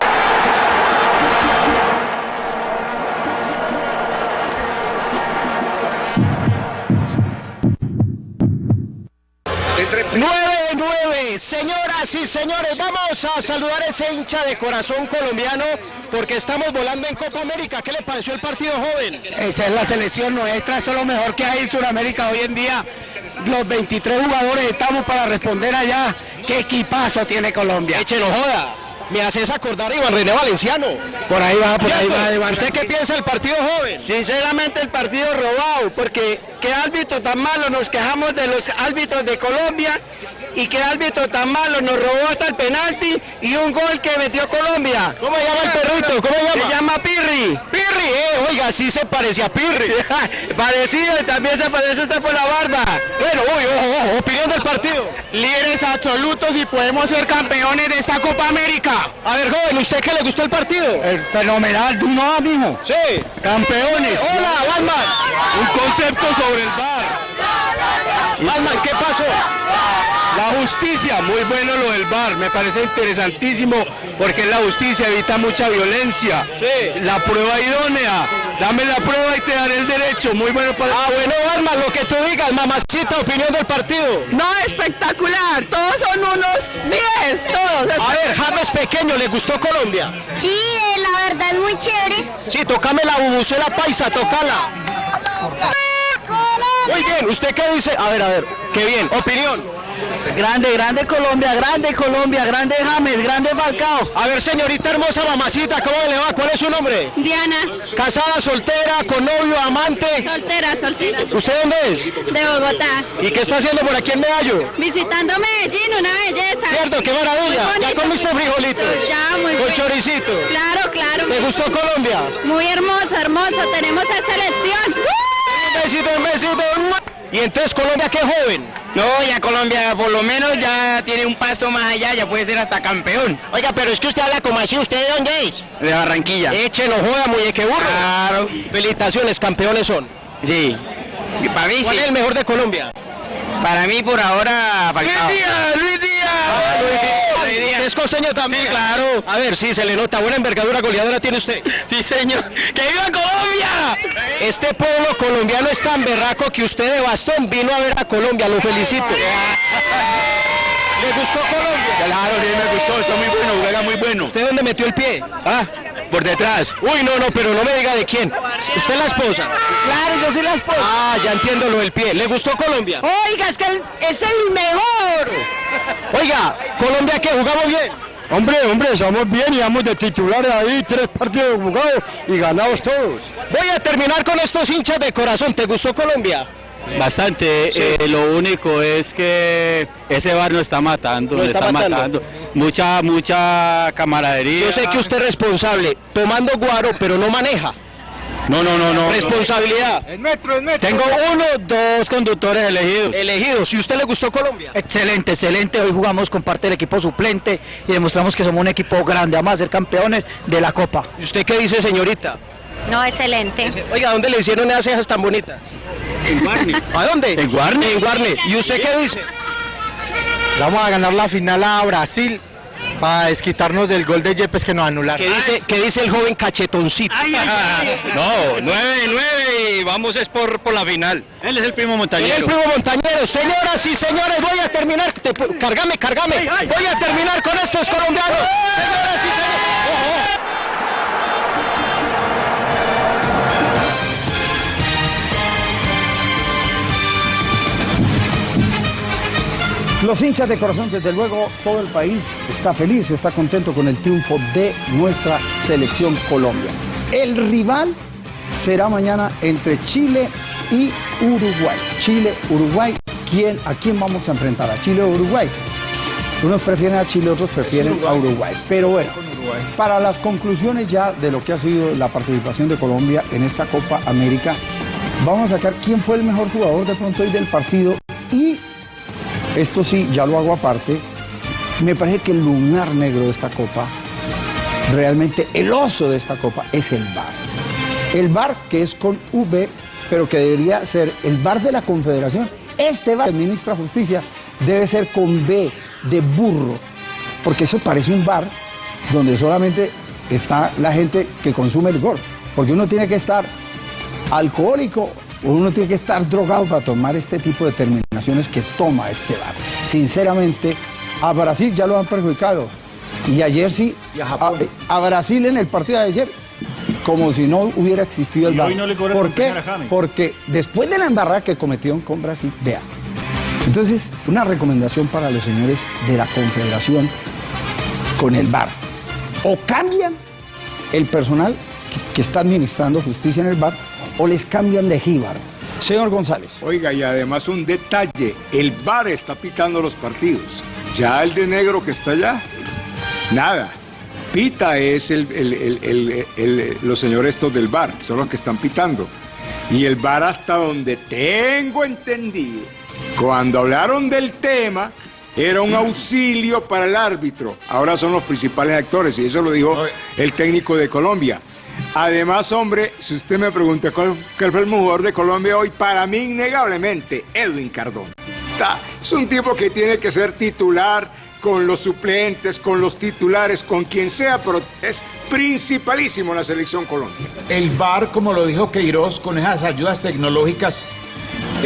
¡Nueve Señoras y señores, vamos a saludar a ese hincha de corazón colombiano porque estamos volando en Copa América. ¿Qué le pareció el partido joven? Esa es la selección nuestra, eso es lo mejor que hay en Sudamérica hoy en día. Los 23 jugadores estamos para responder allá. ¿Qué equipazo tiene Colombia? Échelo joda. Me haces acordar a Iván René Valenciano. Por ahí va, por ahí va, Iván ¿Usted qué piensa del partido joven? Sinceramente el partido robado, porque qué árbitro tan malo, nos quejamos de los árbitros de Colombia y qué árbitro tan malo, nos robó hasta el penalti y un gol que metió Colombia. ¿Cómo se llama el perrito? ¿Cómo se llama? Se llama Pirri. Pirri, eh, oiga, sí se parecía a Pirri. <laughs> Parecido, y también se parece usted por la barba. Bueno, uy, ojo, ojo, opinión del partido. Líderes absolutos y podemos ser campeones de esta Copa América. A ver, joven, ¿usted qué le gustó el partido? fenomenal, tú no, mijo. Sí. Campeones. Hola, Batman. Un concepto sobre el bar. Batman, ¿qué pasó? La justicia, muy bueno lo del bar, me parece interesantísimo porque la justicia evita mucha violencia. Sí. La prueba idónea, dame la prueba y te daré el derecho, muy bueno para Ah, bueno, Batman, lo que tú digas, mamacita, opinión del partido. No, espectacular. Todos son unos 10, todos. A ver, James Pequeño, ¿le gustó Colombia? Sí, eh, la verdad es muy chévere. Sí, tocame la bubucela paisa, tocala. Muy bien, ¿usted qué dice? A ver, a ver, qué bien, opinión. Grande, grande Colombia, grande Colombia, grande James, grande Falcao. A ver, señorita hermosa mamacita, ¿cómo le va? ¿Cuál es su nombre? Diana. Casada, soltera, con novio, amante. Soltera, soltera. ¿Usted dónde es? De Bogotá. ¿Y qué está haciendo por aquí en Medallo? Visitando Medellín, una belleza. Cierto, qué maravilla. ¿Ya comiste frijolitos? Ya, muy Con bien. choricito. Claro, claro. ¿Te gustó Colombia? Muy hermoso, hermoso. Tenemos esa selección. Un besito, un besito. Y entonces Colombia, qué joven. No, ya Colombia por lo menos ya tiene un paso más allá, ya puede ser hasta campeón. Oiga, pero es que usted habla como así, ¿usted de dónde es? De Barranquilla. Échelo, joda, muñeque burro. Claro. Felicitaciones, campeones son. Sí. Y para mí ¿Cuál sí. es el mejor de Colombia? Para mí por ahora Falcao. Luis Díaz, Luis Díaz. ¿Es costeño también? Sí, claro. A ver, sí, se le nota. Buena envergadura goleadora tiene usted. Sí, señor. ¡Que viva Colombia! Este pueblo colombiano es tan berraco que usted de bastón vino a ver a Colombia. Lo felicito. ¿Le gustó Colombia? Claro, sí me gustó, está muy bueno, juega muy bueno. ¿Usted dónde metió el pie? Ah, por detrás. Uy, no, no, pero no me diga de quién. ¿Usted es la esposa? Claro, yo soy la esposa. Ah, ya entiendo lo del pie. ¿Le gustó Colombia? Oiga, es que es el mejor. Oiga, ¿Colombia qué? ¿Jugamos bien? Hombre, hombre, somos bien y vamos de titulares ahí, tres partidos jugados y ganados todos. Voy a terminar con estos hinchas de corazón. ¿Te gustó Colombia? Bastante, eh, lo único es que ese bar nos está matando, Lo nos está está, matando. matando. Mucha, mucha camaradería. Yo sé que usted es responsable, tomando guaro, pero no maneja. No, no, no, no. Responsabilidad. Es nuestro, es nuestro. Tengo uno, dos conductores elegidos. Elegidos. ¿Y usted le gustó Colombia? Excelente, excelente. Hoy jugamos con parte del equipo suplente y demostramos que somos un equipo grande. Vamos a ser campeones de la Copa. ¿Y usted qué dice, señorita? No, excelente. Oiga, ¿dónde le hicieron esas cejas tan bonitas? En Guarni. ¿A dónde? En Guarni. En Guarne. ¿Y usted qué dice? Vamos a ganar la final a Brasil para desquitarnos del gol de Yepes que nos anularon. ¿Qué dice, qué dice el joven cachetoncito? <laughs> No, nueve, nueve y vamos es por, por la final. Él es el primo Él es montañero. el primo montañero. Señoras y señores, voy a terminar. te cargame, cargame. Voy a terminar con estos colombianos. Señoras y señores. Los hinchas de corazón, desde luego, todo el país está feliz, está contento con el triunfo de nuestra selección Colombia. El rival será mañana entre Chile y Uruguay. Chile, Uruguay, ¿quién, ¿a quién vamos a enfrentar? ¿A Chile o Uruguay? Unos prefieren a Chile, otros prefieren a Uruguay. Pero bueno, para las conclusiones ya de lo que ha sido la participación de Colombia en esta Copa América, vamos a sacar quién fue el mejor jugador de pronto hoy del partido y esto sí, ya lo hago aparte. Me parece que el lunar negro de esta copa, realmente el oso de esta copa, es el bar. El bar que es con V, pero que debería ser el bar de la Confederación. Este bar, ministra Justicia, debe ser con B, de burro, porque eso parece un bar donde solamente está la gente que consume licor, porque uno tiene que estar alcohólico uno tiene que estar drogado para tomar este tipo de determinaciones que toma este bar. Sinceramente, A Brasil ya lo han perjudicado. Y ayer sí, a, a Brasil en el partido de ayer, como si no hubiera existido el VAR. hoy no ¿Por por qué? Porque después de la embarrada que cometieron con Brasil, vea. Entonces, una recomendación para los señores de la Confederación con el VAR. O cambian el personal que, que está administrando justicia en el VAR o les cambian de jíbaro. Señor González. Oiga, y además un detalle, el VAR está pitando los partidos. Ya el de negro que está allá, nada. Pita es el, el- el- el- el- los señores estos del VAR, son los que están pitando. Y el VAR hasta donde tengo entendido, cuando hablaron del tema, era un auxilio para el árbitro. Ahora son los principales actores y eso lo dijo el técnico de Colombia. Además, hombre, si usted me pregunta cuál, fue el mejor de Colombia hoy, para mí innegablemente Edwin Cardona. Es un tipo que tiene que ser titular con los suplentes, con los titulares, con quien sea, pero es principalísimo la selección Colombia. El VAR, como lo dijo Queiroz, con esas ayudas tecnológicas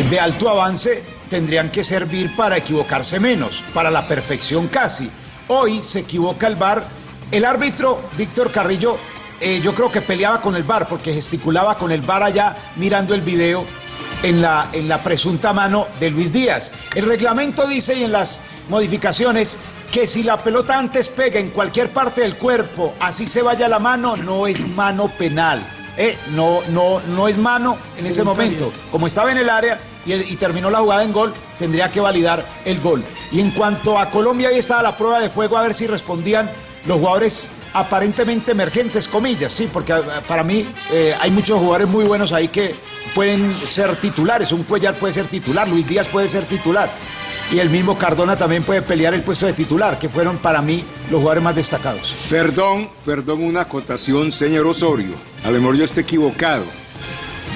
de alto avance, tendrían que servir para equivocarse menos, para la perfección casi. Hoy se equivoca el VAR. El árbitro, Víctor Carrillo, eh, yo creo que peleaba con el VAR porque gesticulaba con el VAR allá mirando el video en la, en la presunta mano de Luis Díaz. El reglamento dice y en las modificaciones que si la pelota antes pega en cualquier parte del cuerpo, así se vaya la mano, no es mano penal. Eh, no, no, no es mano en ese momento. Como estaba en el área y, el- y terminó la jugada en gol, tendría que validar el gol. Y en cuanto a Colombia, ahí estaba la prueba de fuego a ver si respondían los jugadores aparentemente emergentes, comillas, sí, porque eh, para mí eh, hay muchos jugadores muy buenos ahí que pueden ser titulares. Un Cuellar puede ser titular, Luis Díaz puede ser titular. Y el mismo Cardona también puede pelear el puesto de titular, que fueron para mí los jugadores más destacados. Perdón, perdón, una acotación, señor Osorio. A lo mejor yo esté equivocado.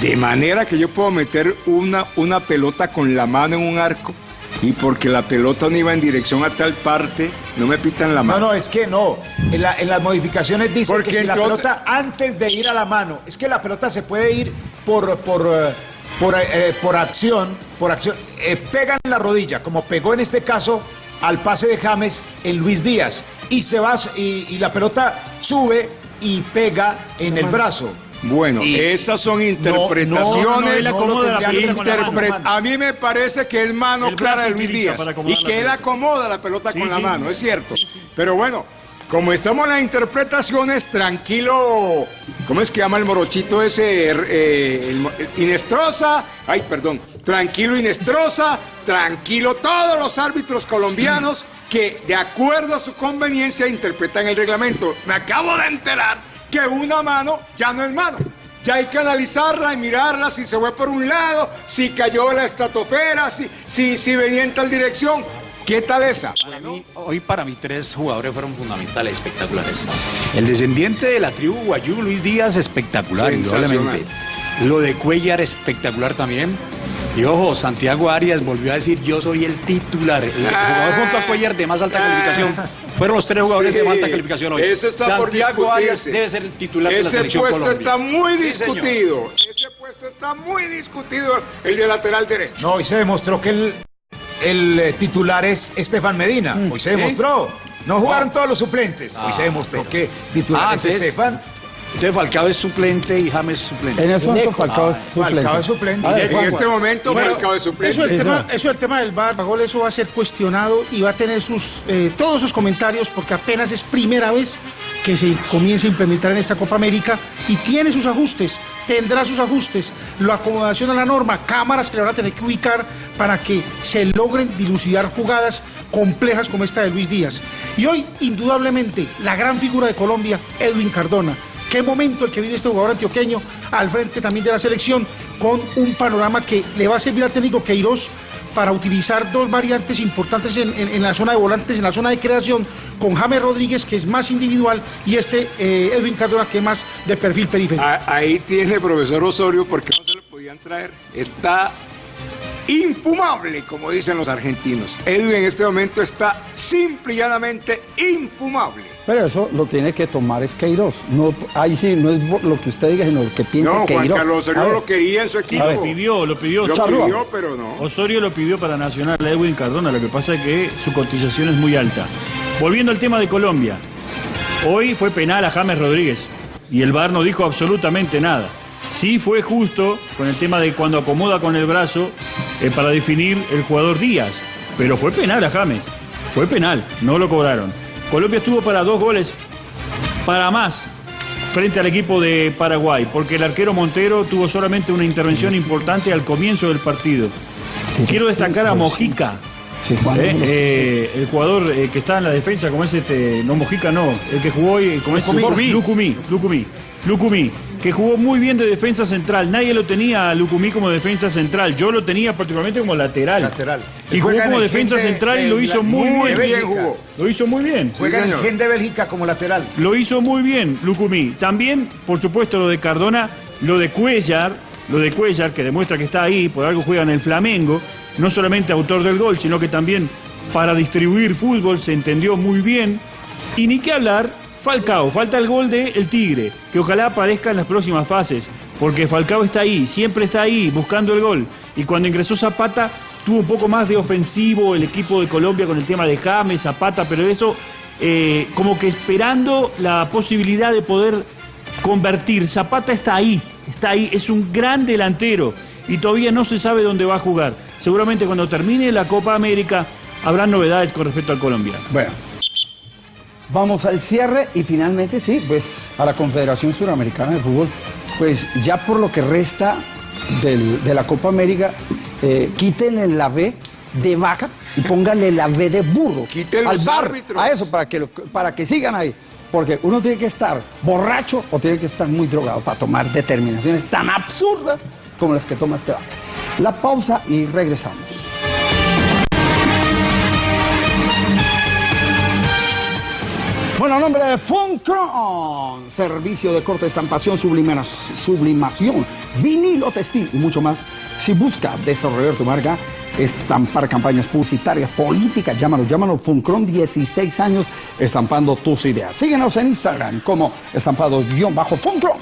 De manera que yo puedo meter una, una pelota con la mano en un arco y porque la pelota no iba en dirección a tal parte, no me pitan la No, mano. no, es que no. En, la- en las modificaciones dice Porque que si la pelota antes de ir a la mano, es que la pelota se puede ir por por eh, por, eh, por acción, por acción, eh, pega en la rodilla, como pegó en este caso al pase de James en Luis Díaz y se va y, y la pelota sube y pega en el brazo. Bueno, Y- esas son interpretaciones. no, no, la interpre-. A mí me parece que es mano El clara de Luis Díaz y que él acomoda la pelota Sí, con la mano, es cierto. Pero bueno, como estamos en las interpretaciones, tranquilo. ¿Cómo es que llama el morochito ese? Eh, el Inestrosa. Ay, perdón. Tranquilo Inestrosa. Tranquilo todos los árbitros colombianos que de acuerdo a su conveniencia interpretan el reglamento. Me acabo de enterar que una mano ya no es mano. Ya hay que analizarla y mirarla si se fue por un lado, si cayó la estratosfera, si, si, si venía en tal dirección. ¿Qué tal esa? Para mí, hoy para mí tres jugadores fueron fundamentales, espectaculares. El descendiente de la tribu Guayú, Luis Díaz, espectacular, indudablemente. Lo de Cuellar, espectacular también. Y ojo, Santiago Arias volvió a decir, yo soy el titular. El jugador junto a Cuellar de más alta calificación. Fueron los tres jugadores Sí, de más alta calificación hoy. Ese está por Santiago Arias debe ser el titular de la Ese selección puesto Colombia. está muy Sí, señor. discutido. Ese puesto está muy discutido, el de lateral derecho. No, hoy se demostró que el, el eh, titular es Estefan Medina. Mm. Hoy se demostró. No jugaron todos los suplentes. Hoy se demostró que titular Ah, es Estefan. Entonces Falcao es suplente y James suplente. En este momento Falcao es Ah, suplente. Falcao es suplente. Ver, En este momento, Bueno, Falcao de suplente. Eso el, Sí, tema, señor. eso el tema del VAR, eso va a ser cuestionado y va a tener sus eh, todos sus comentarios porque apenas es primera vez que se comienza a implementar en esta Copa América y tiene sus ajustes, tendrá sus ajustes, la acomodación a la norma, cámaras que le van a tener que ubicar para que se logren dilucidar jugadas complejas como esta de Luis Díaz. Y hoy, indudablemente, la gran figura de Colombia, Edwin Cardona. Qué momento el que vive este jugador antioqueño al frente también de la selección con un panorama que le va a servir al técnico Queiroz para utilizar dos variantes importantes en, en- la zona de volantes, en la zona de creación, con James Rodríguez, que es más individual, y este eh, Edwin Cardona, que es más de perfil periférico. Ah, Ahí tiene profesor Osorio porque no se lo podían traer. Está infumable, como dicen los argentinos. Edwin en este momento está simple y llanamente infumable. Pero eso lo tiene que tomar es Queiroz. No, ahí sí, no es lo que usted diga, sino lo que piensa No, Juan Queiroz. Carlos Osorio A ver. lo quería en su equipo. Lo pidió, lo pidió. Lo pidió, pero no. Osorio lo pidió para Nacional a Edwin Cardona, lo que pasa es que su cotización es muy alta. Volviendo al tema de Colombia, hoy fue penal a James Rodríguez y el VAR no dijo absolutamente nada. Sí fue justo con el tema de cuando acomoda con el brazo eh, para definir el jugador Díaz, pero fue penal a James, fue penal, no lo cobraron. Colombia estuvo para dos goles, para más, frente al equipo de Paraguay, porque el arquero Montero tuvo solamente una intervención importante al comienzo del partido. Quiero destacar a Mojica, eh, eh, el jugador eh, que está en la defensa, como es este, no Mojica, no, el que jugó hoy, como es. Lucumí, Lucumí, Lucumí, que jugó muy bien de defensa central. Nadie lo tenía a Lucumí como defensa central. Yo lo tenía particularmente como lateral. Lateral. Y jugó como defensa central y lo hizo la- muy, muy bien. bien jugó. Lo hizo muy bien. Juega en el Gen de Bélgica como lateral. Lo hizo muy bien Lucumí. También, por supuesto, lo de Cardona, lo de Cuellar, lo de Cuellar, que demuestra que está ahí, por algo juega en el Flamengo, no solamente autor del gol, sino que también para distribuir fútbol se entendió muy bien. Y ni qué hablar, Falcao, falta el gol de El Tigre, que ojalá aparezca en las próximas fases, porque Falcao está ahí, siempre está ahí, buscando el gol. Y cuando ingresó Zapata, tuvo un poco más de ofensivo el equipo de Colombia con el tema de James, Zapata, pero eso eh, como que esperando la posibilidad de poder convertir. Zapata está ahí, está ahí, es un gran delantero y todavía no se sabe dónde va a jugar. Seguramente cuando termine la Copa América habrá novedades con respecto al Colombia. Bueno, vamos al cierre y finalmente sí, pues a la Confederación Suramericana de Fútbol, pues ya por lo que resta del- de la Copa América, eh, quítenle la B de vaca y pónganle la B de burro Quiten al bar, árbitros. a eso para que, lo- para que sigan ahí. Porque uno tiene que estar borracho o tiene que estar muy drogado para tomar determinaciones tan absurdas como las que toma este vaca. La pausa y regresamos. Bueno, nombre de Funcron, servicio de corte, estampación, sublima- sublimación, vinilo textil y mucho más. Si buscas desarrollar tu marca, estampar campañas publicitarias, políticas, llámalo, llámalo Funcron, 16 años estampando tus ideas. Síguenos en Instagram como estampado-funcron.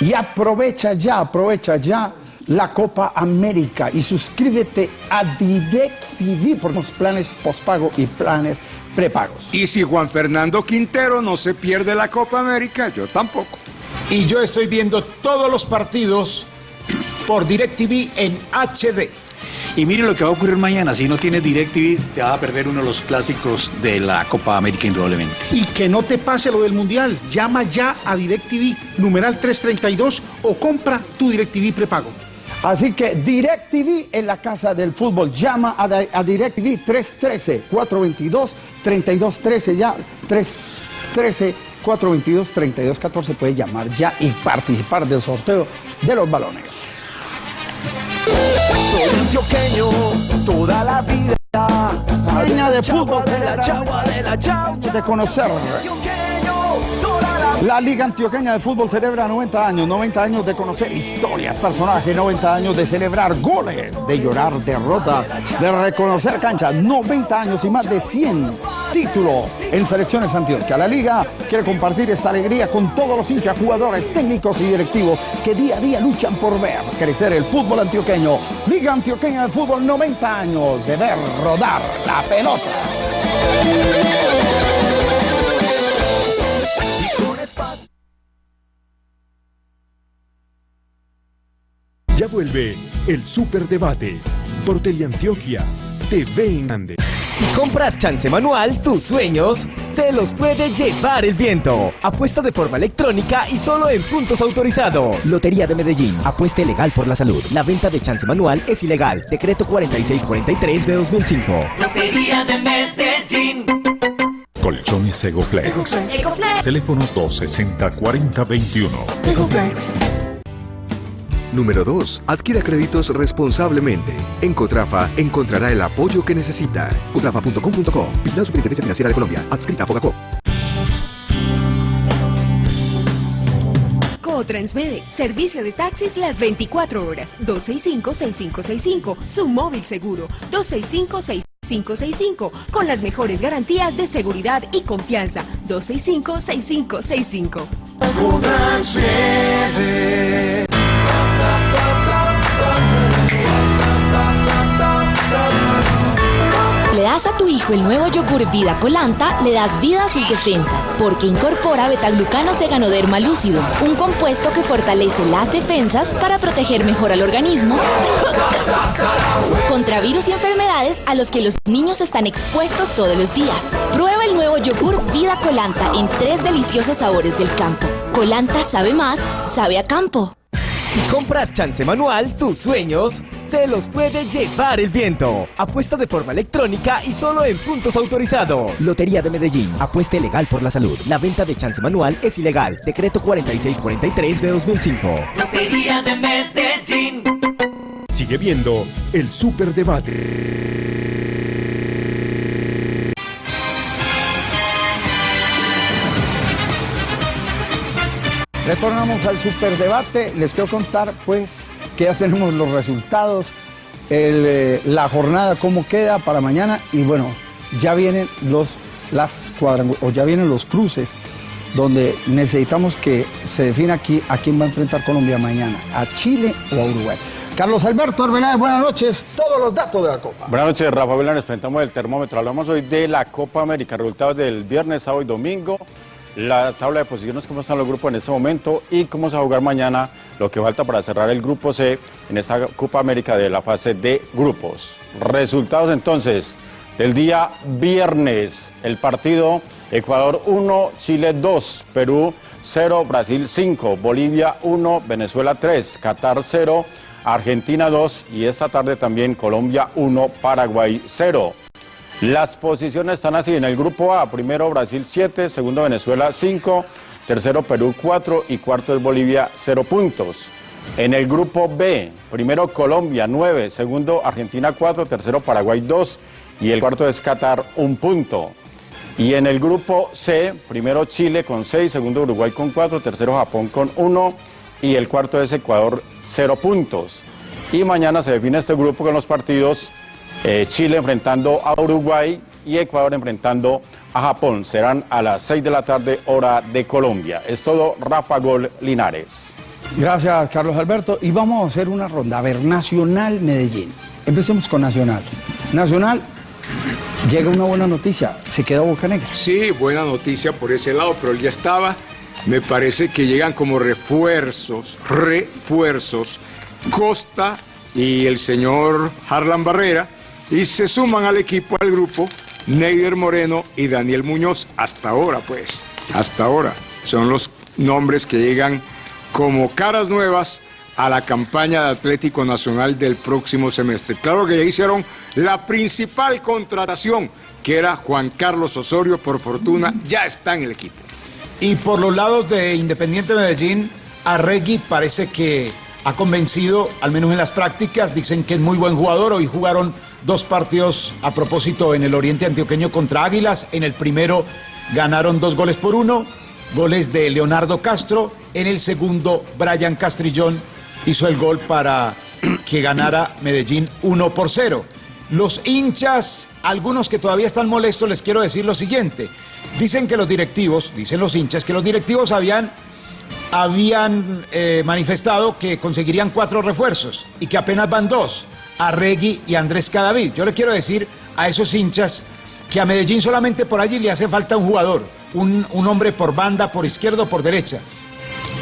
Y aprovecha ya, aprovecha ya la Copa América y suscríbete a DirecTV por los planes postpago y planes prepagos. Y si Juan Fernando Quintero no se pierde la Copa América, yo tampoco. Y yo estoy viendo todos los partidos por DirecTV en HD. Y mire lo que va a ocurrir mañana. Si no tienes DirecTV, te vas a perder uno de los clásicos de la Copa América, indudablemente. Y que no te pase lo del Mundial. Llama ya a DirecTV, numeral 332, o compra tu DirecTV prepago. Así que DirecTV en la casa del fútbol. Llama a, a DirecTV 313-422-3213 ya. 313-422-3214 puede llamar ya y participar del sorteo de los balones. Soy antioqueño toda la vida. Peña de fútbol de la chagua de la chagua. de conocer. La Liga Antioqueña de Fútbol celebra 90 años, 90 años de conocer historias, personajes, 90 años de celebrar goles, de llorar derrotas, de reconocer canchas, 90 años y más de 100 títulos en selecciones Antioquia. La Liga quiere compartir esta alegría con todos los hinchas, jugadores, técnicos y directivos que día a día luchan por ver crecer el fútbol antioqueño. Liga Antioqueña de Fútbol, 90 años de ver rodar la pelota. Vuelve el Superdebate por Teleantioquia TV en Andes. Si compras chance manual, tus sueños se los puede llevar el viento. Apuesta de forma electrónica y solo en puntos autorizados. Lotería de Medellín. Apuesta legal por la salud. La venta de chance manual es ilegal. Decreto 4643 de 2005. Lotería de Medellín. Colchones Egoplex. Teléfono 260-4021. Número 2. Adquiera créditos responsablemente. En Cotrafa encontrará el apoyo que necesita. Cotrafa.com.co. Vigilado Superintendencia Financiera de Colombia. Adscrita a Fogacop. Transmede, servicio de taxis las 24 horas, 265-6565, su móvil seguro, 265-6565, con las mejores garantías de seguridad y confianza, 265-6565. Le das a tu hijo el nuevo yogur Vida Colanta, le das vida a sus defensas, porque incorpora betaglucanos de Ganoderma lúcido, un compuesto que fortalece las defensas para proteger mejor al organismo contra virus y enfermedades a los que los niños están expuestos todos los días. Prueba el nuevo yogur Vida Colanta en tres deliciosos sabores del campo. Colanta sabe más, sabe a campo. Si compras chance manual, tus sueños se los puede llevar el viento. Apuesta de forma electrónica y solo en puntos autorizados. Lotería de Medellín. Apuesta legal por la salud. La venta de chance manual es ilegal. Decreto 4643 de 2005. Lotería de Medellín. Sigue viendo el Superdebate. Retornamos al superdebate. Les quiero contar, pues, que ya tenemos los resultados, eh, la jornada, cómo queda para mañana. Y bueno, ya vienen los, las o ya vienen los cruces, donde necesitamos que se defina aquí a quién va a enfrentar Colombia mañana, a Chile o a Uruguay. Carlos Alberto Arbeláez, buenas noches. Todos los datos de la Copa. Buenas noches, Rafa Vila. Nos presentamos el termómetro. Hablamos hoy de la Copa América, resultados del viernes, sábado y domingo, la tabla de posiciones, cómo están los grupos en este momento y cómo se va a jugar mañana lo que falta para cerrar el grupo C en esta Copa América de la fase de grupos. Resultados entonces del día viernes, el partido Ecuador 1, Chile 2, Perú 0, Brasil 5, Bolivia 1, Venezuela 3, Qatar 0, Argentina 2 y esta tarde también Colombia 1, Paraguay 0. Las posiciones están así, en el grupo A, primero Brasil 7, segundo Venezuela 5, tercero Perú 4 y cuarto es Bolivia 0 puntos. En el grupo B, primero Colombia 9, segundo Argentina 4, tercero Paraguay 2 y el cuarto es Qatar 1 punto. Y en el grupo C, primero Chile con 6, segundo Uruguay con 4, tercero Japón con 1 y el cuarto es Ecuador 0 puntos. Y mañana se define este grupo con los partidos eh, Chile enfrentando a Uruguay y Ecuador enfrentando a Japón. Serán a las 6 de la tarde hora de Colombia. Es todo Rafa Gol Linares. Gracias, Carlos Alberto. Y vamos a hacer una ronda. A ver, Nacional Medellín. Empecemos con Nacional. Nacional, llega una buena noticia. Se queda Boca Negra. Sí, buena noticia por ese lado, pero él ya estaba. Me parece que llegan como refuerzos, refuerzos, Costa y el señor Harlan Barrera, y se suman al equipo, al grupo, Neider Moreno y Daniel Muñoz, hasta ahora pues, hasta ahora. Son los nombres que llegan como caras nuevas a la campaña de Atlético Nacional del próximo semestre. Claro que ya hicieron la principal contratación, que era Juan Carlos Osorio, por fortuna, ya está en el equipo. Y por los lados de Independiente Medellín, Arregui parece que ha convencido, al menos en las prácticas, dicen que es muy buen jugador. Hoy jugaron dos partidos a propósito en el Oriente Antioqueño contra Águilas. En el primero ganaron dos goles por uno, goles de Leonardo Castro. En el segundo, Brian Castrillón hizo el gol para que ganara Medellín 1 por 0. Los hinchas, algunos que todavía están molestos, les quiero decir lo siguiente. Dicen que los directivos, dicen los hinchas, que los directivos habían, habían eh, manifestado que conseguirían cuatro refuerzos y que apenas van dos, Arregui y Andrés Cadavid. Yo le quiero decir a esos hinchas que a Medellín solamente por allí le hace falta un jugador, un, un hombre por banda, por izquierda o por derecha.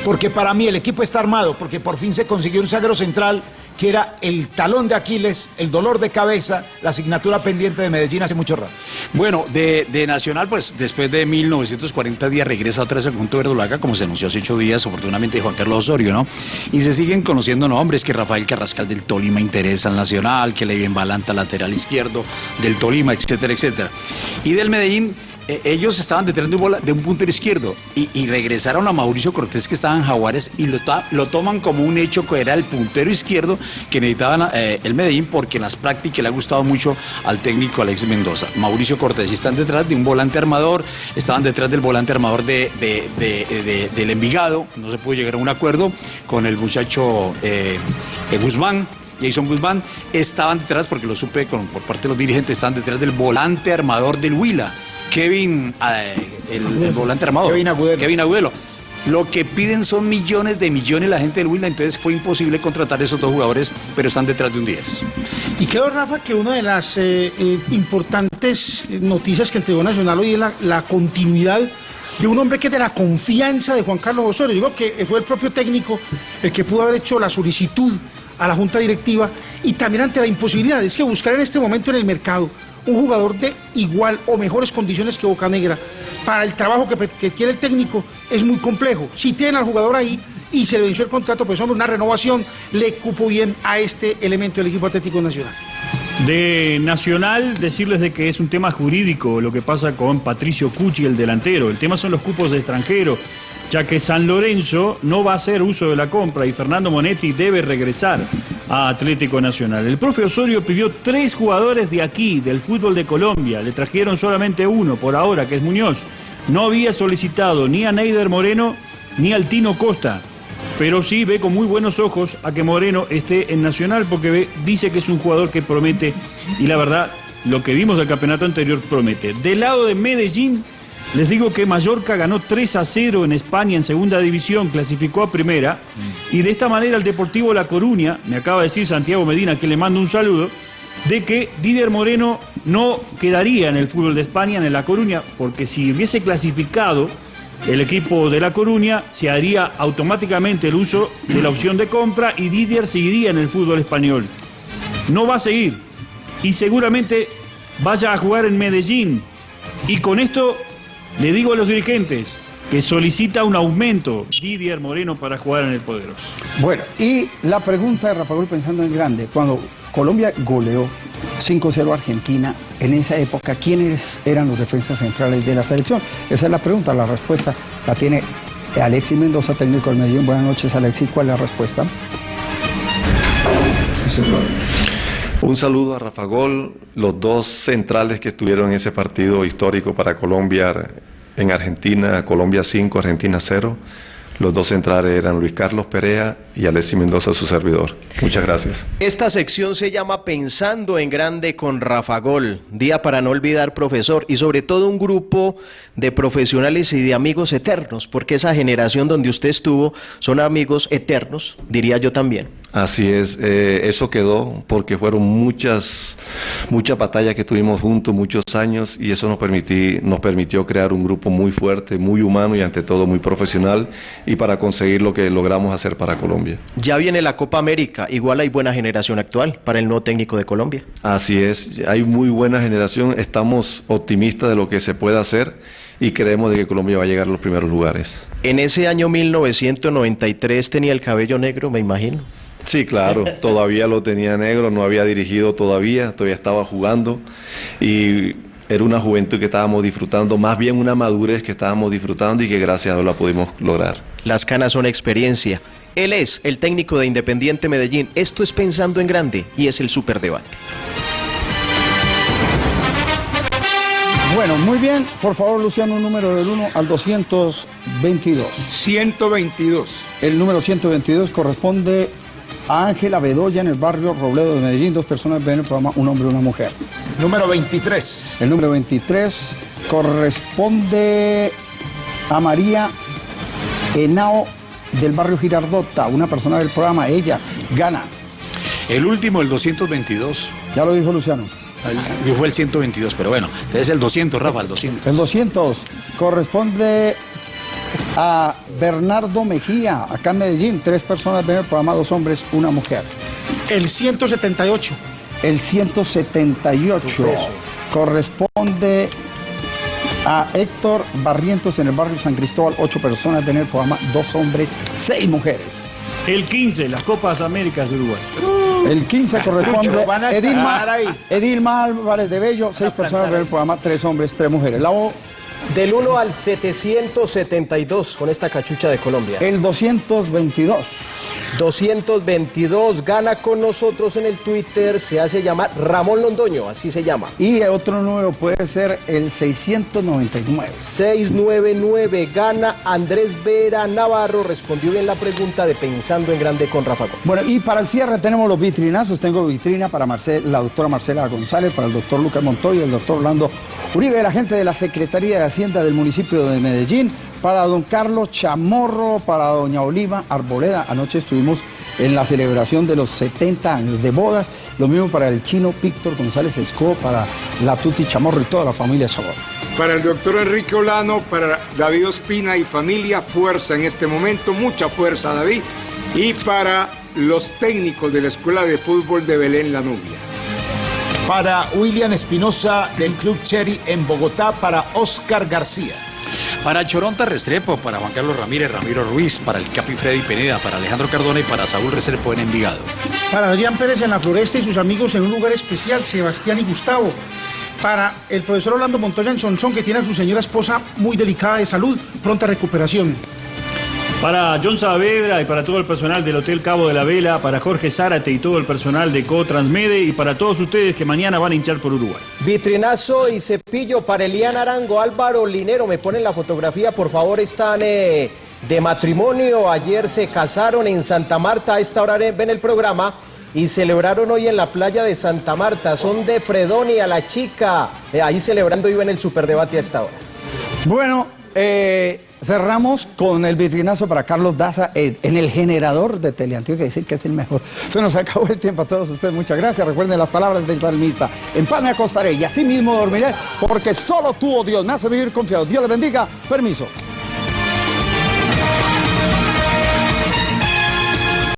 Porque para mí el equipo está armado, porque por fin se consiguió un zaguero central que era el talón de Aquiles, el dolor de cabeza, la asignatura pendiente de Medellín hace mucho rato. Bueno, de, Nacional, pues después de 1940 días regresa otra vez al conjunto verdolaga, como se anunció hace ocho días, oportunamente Juan Carlos Osorio, ¿no? Y se siguen conociendo nombres, que Rafael Carrascal del Tolima interesa al Nacional, que Levin Balanta lateral izquierdo del Tolima, etcétera, etcétera. Y del Medellín, eh, ellos estaban detrás de un, puntero izquierdo y, regresaron a Mauricio Cortés que estaba en Jaguares y lo, toman como un hecho que era el puntero izquierdo que necesitaban eh, el Medellín porque en las prácticas le ha gustado mucho al técnico Alex Mendoza. Mauricio Cortés están detrás de un volante armador, estaban detrás del volante armador de, de- de- de- del Envigado, no se pudo llegar a un acuerdo con el muchacho eh, Guzmán. Jason Guzmán estaban detrás, porque lo supe por parte de los dirigentes, estaban detrás del volante armador del Huila, Kevin, eh, el, el volante armador. Kevin Agudelo. Kevin Agudelo. Lo que piden son millones de millones la gente del Huila, entonces fue imposible contratar esos dos jugadores, pero están detrás de un 10. Y creo, Rafa, que una de las eh, eh, importantes eh, noticias que entregó Nacional hoy es la, la continuidad de un hombre que es de la confianza de Juan Carlos Osorio. Digo que fue el propio técnico el que pudo haber hecho la solicitud a la Junta Directiva y también ante la imposibilidad. Es que buscar en este momento en el mercado un jugador de igual o mejores condiciones que Boca Negra para el trabajo que, que quiere el técnico es muy complejo. Si tienen al jugador ahí y se le venció el contrato, pues hombre, una renovación le cupo bien a este elemento del equipo Atlético Nacional. De Nacional, decirles de que es un tema jurídico lo que pasa con Patricio Cucci, el delantero. El tema son los cupos de extranjero, ya que San Lorenzo no va a hacer uso de la compra y Fernando Monetti debe regresar a Atlético Nacional. El profe Osorio pidió tres jugadores de aquí, del fútbol de Colombia. Le trajeron solamente uno por ahora, que es Muñoz. No había solicitado ni a Neider Moreno ni al Tino Costa pero sí ve con muy buenos ojos a que Moreno esté en Nacional porque dice que es un jugador que promete y la verdad lo que vimos del campeonato anterior promete. Del lado de Medellín les digo que Mallorca ganó 3 a 0 en España en segunda división, clasificó a primera y de esta manera el Deportivo La Coruña, me acaba de decir Santiago Medina que le mando un saludo, de que Didier Moreno no quedaría en el fútbol de España, en La Coruña, porque si hubiese clasificado el equipo de La Coruña, se haría automáticamente el uso de la opción de compra y Didier seguiría en el fútbol español. No va a seguir y seguramente vaya a jugar en Medellín. Y con esto le digo a los dirigentes que solicita un aumento Didier Moreno para jugar en el Poderoso. Bueno, y la pregunta de Rafa Gol pensando en grande, cuando Colombia goleó 5-0 a Argentina, en esa época, ¿quiénes eran los defensas centrales de la selección? Esa es la pregunta, la respuesta la tiene Alexis Mendoza, técnico del Medellín. Buenas noches, Alexis, ¿cuál es la respuesta? Un saludo a Rafa Gol, los dos centrales que estuvieron en ese partido histórico para Colombia en Argentina, Colombia 5, Argentina 0. Los dos centrales eran Luis Carlos Perea y Alexis Mendoza, su servidor. Muchas gracias. Esta sección se llama Pensando en Grande con Rafa Gol. Día para no olvidar, profesor, y sobre todo un grupo de profesionales y de amigos eternos, porque esa generación donde usted estuvo son amigos eternos, diría yo también. Así es, eh, eso quedó porque fueron muchas, muchas batallas que tuvimos juntos, muchos años, y eso nos, permití, nos permitió crear un grupo muy fuerte, muy humano y ante todo muy profesional, y para conseguir lo que logramos hacer para Colombia. Ya viene la Copa América, igual hay buena generación actual para el nuevo técnico de Colombia. Así es, hay muy buena generación, estamos optimistas de lo que se puede hacer y creemos de que Colombia va a llegar a los primeros lugares. En ese año 1993 tenía el cabello negro, me imagino. Sí, claro, <laughs> todavía lo tenía negro, no había dirigido todavía, todavía estaba jugando y era una juventud que estábamos disfrutando, más bien una madurez que estábamos disfrutando y que gracias a Dios la pudimos lograr. Las canas son experiencia. Él es el técnico de Independiente Medellín. Esto es pensando en grande y es el superdebate. Bueno, muy bien. Por favor, Luciano, un número del 1 al 222. 122. El número 122 corresponde Ángela Bedoya en el barrio Robledo de Medellín. Dos personas ven el programa, un hombre y una mujer. Número 23. El número 23 corresponde a María Henao del barrio Girardota, una persona del programa. Ella gana. El último, el 222. Ya lo dijo Luciano. El- Fue el 122, pero bueno, entonces el 200, Rafa, el 200. El 200 corresponde a Bernardo Mejía, acá en Medellín. Tres personas ven el programa, dos hombres, una mujer. El 178. El 178 Peso. corresponde a Héctor Barrientos en el barrio San Cristóbal. Ocho personas ven el programa, dos hombres, seis mujeres. El 15, las Copas Américas de Uruguay. El 15 corresponde a Edilma. Edilma Álvarez de Bello, seis personas ven el programa, tres hombres, tres mujeres. La O Del 1 al 772 con esta cachucha de Colombia. El 222. 222 gana con nosotros en el Twitter, se hace llamar Ramón Londoño, así se llama. Y el otro número puede ser el 699. 699 gana Andrés Vera Navarro, respondió bien la pregunta de Pensando en Grande con Rafa. Bueno, y para el cierre tenemos los vitrinazos. Tengo vitrina para Marcel- la doctora Marcela González, para el doctor Lucas Montoya, el doctor Orlando Uribe, la gente de la Secretaría de Hacienda del municipio de Medellín, para don Carlos Chamorro, para doña Oliva Arboleda. Anoche estuvimos en la celebración de los 70 años de bodas. Lo mismo para el chino Víctor González Esco, para la Tuti Chamorro y toda la familia Chamorro. Para el doctor Enrique Olano, para David Ospina y familia, fuerza en este momento, mucha fuerza David. Y para los técnicos de la Escuela de Fútbol de Belén La Nubia. Para William Espinosa del Club Cherry en Bogotá, para Oscar García. Para Choronta Restrepo, para Juan Carlos Ramírez, Ramiro Ruiz, para el Capi Freddy Pineda, para Alejandro Cardona y para Saúl Restrepo en Envigado. Para Adrián Pérez en la Floresta y sus amigos en un lugar especial, Sebastián y Gustavo. Para el profesor Orlando Montoya en Sonsón, que tiene a su señora esposa muy delicada de salud, pronta recuperación. Para John Saavedra y para todo el personal del Hotel Cabo de la Vela, para Jorge Zárate y todo el personal de Co-Transmede y para todos ustedes que mañana van a hinchar por Uruguay. Vitrinazo y cepillo para Eliana Arango, Álvaro Linero, me ponen la fotografía, por favor, están eh, de matrimonio, ayer se casaron en Santa Marta, a esta hora ven el programa y celebraron hoy en la playa de Santa Marta, son de Fredonia, la chica, eh, ahí celebrando iba en el superdebate a esta hora. Bueno, eh, cerramos con el vitrinazo para Carlos Daza eh, en el generador de Teleantioquia, decir que es el mejor. Se nos acabó el tiempo a todos ustedes, muchas gracias. Recuerden las palabras del salmista. En paz me acostaré y así mismo dormiré, porque solo tú, oh Dios, me hace vivir confiado. Dios le bendiga. Permiso.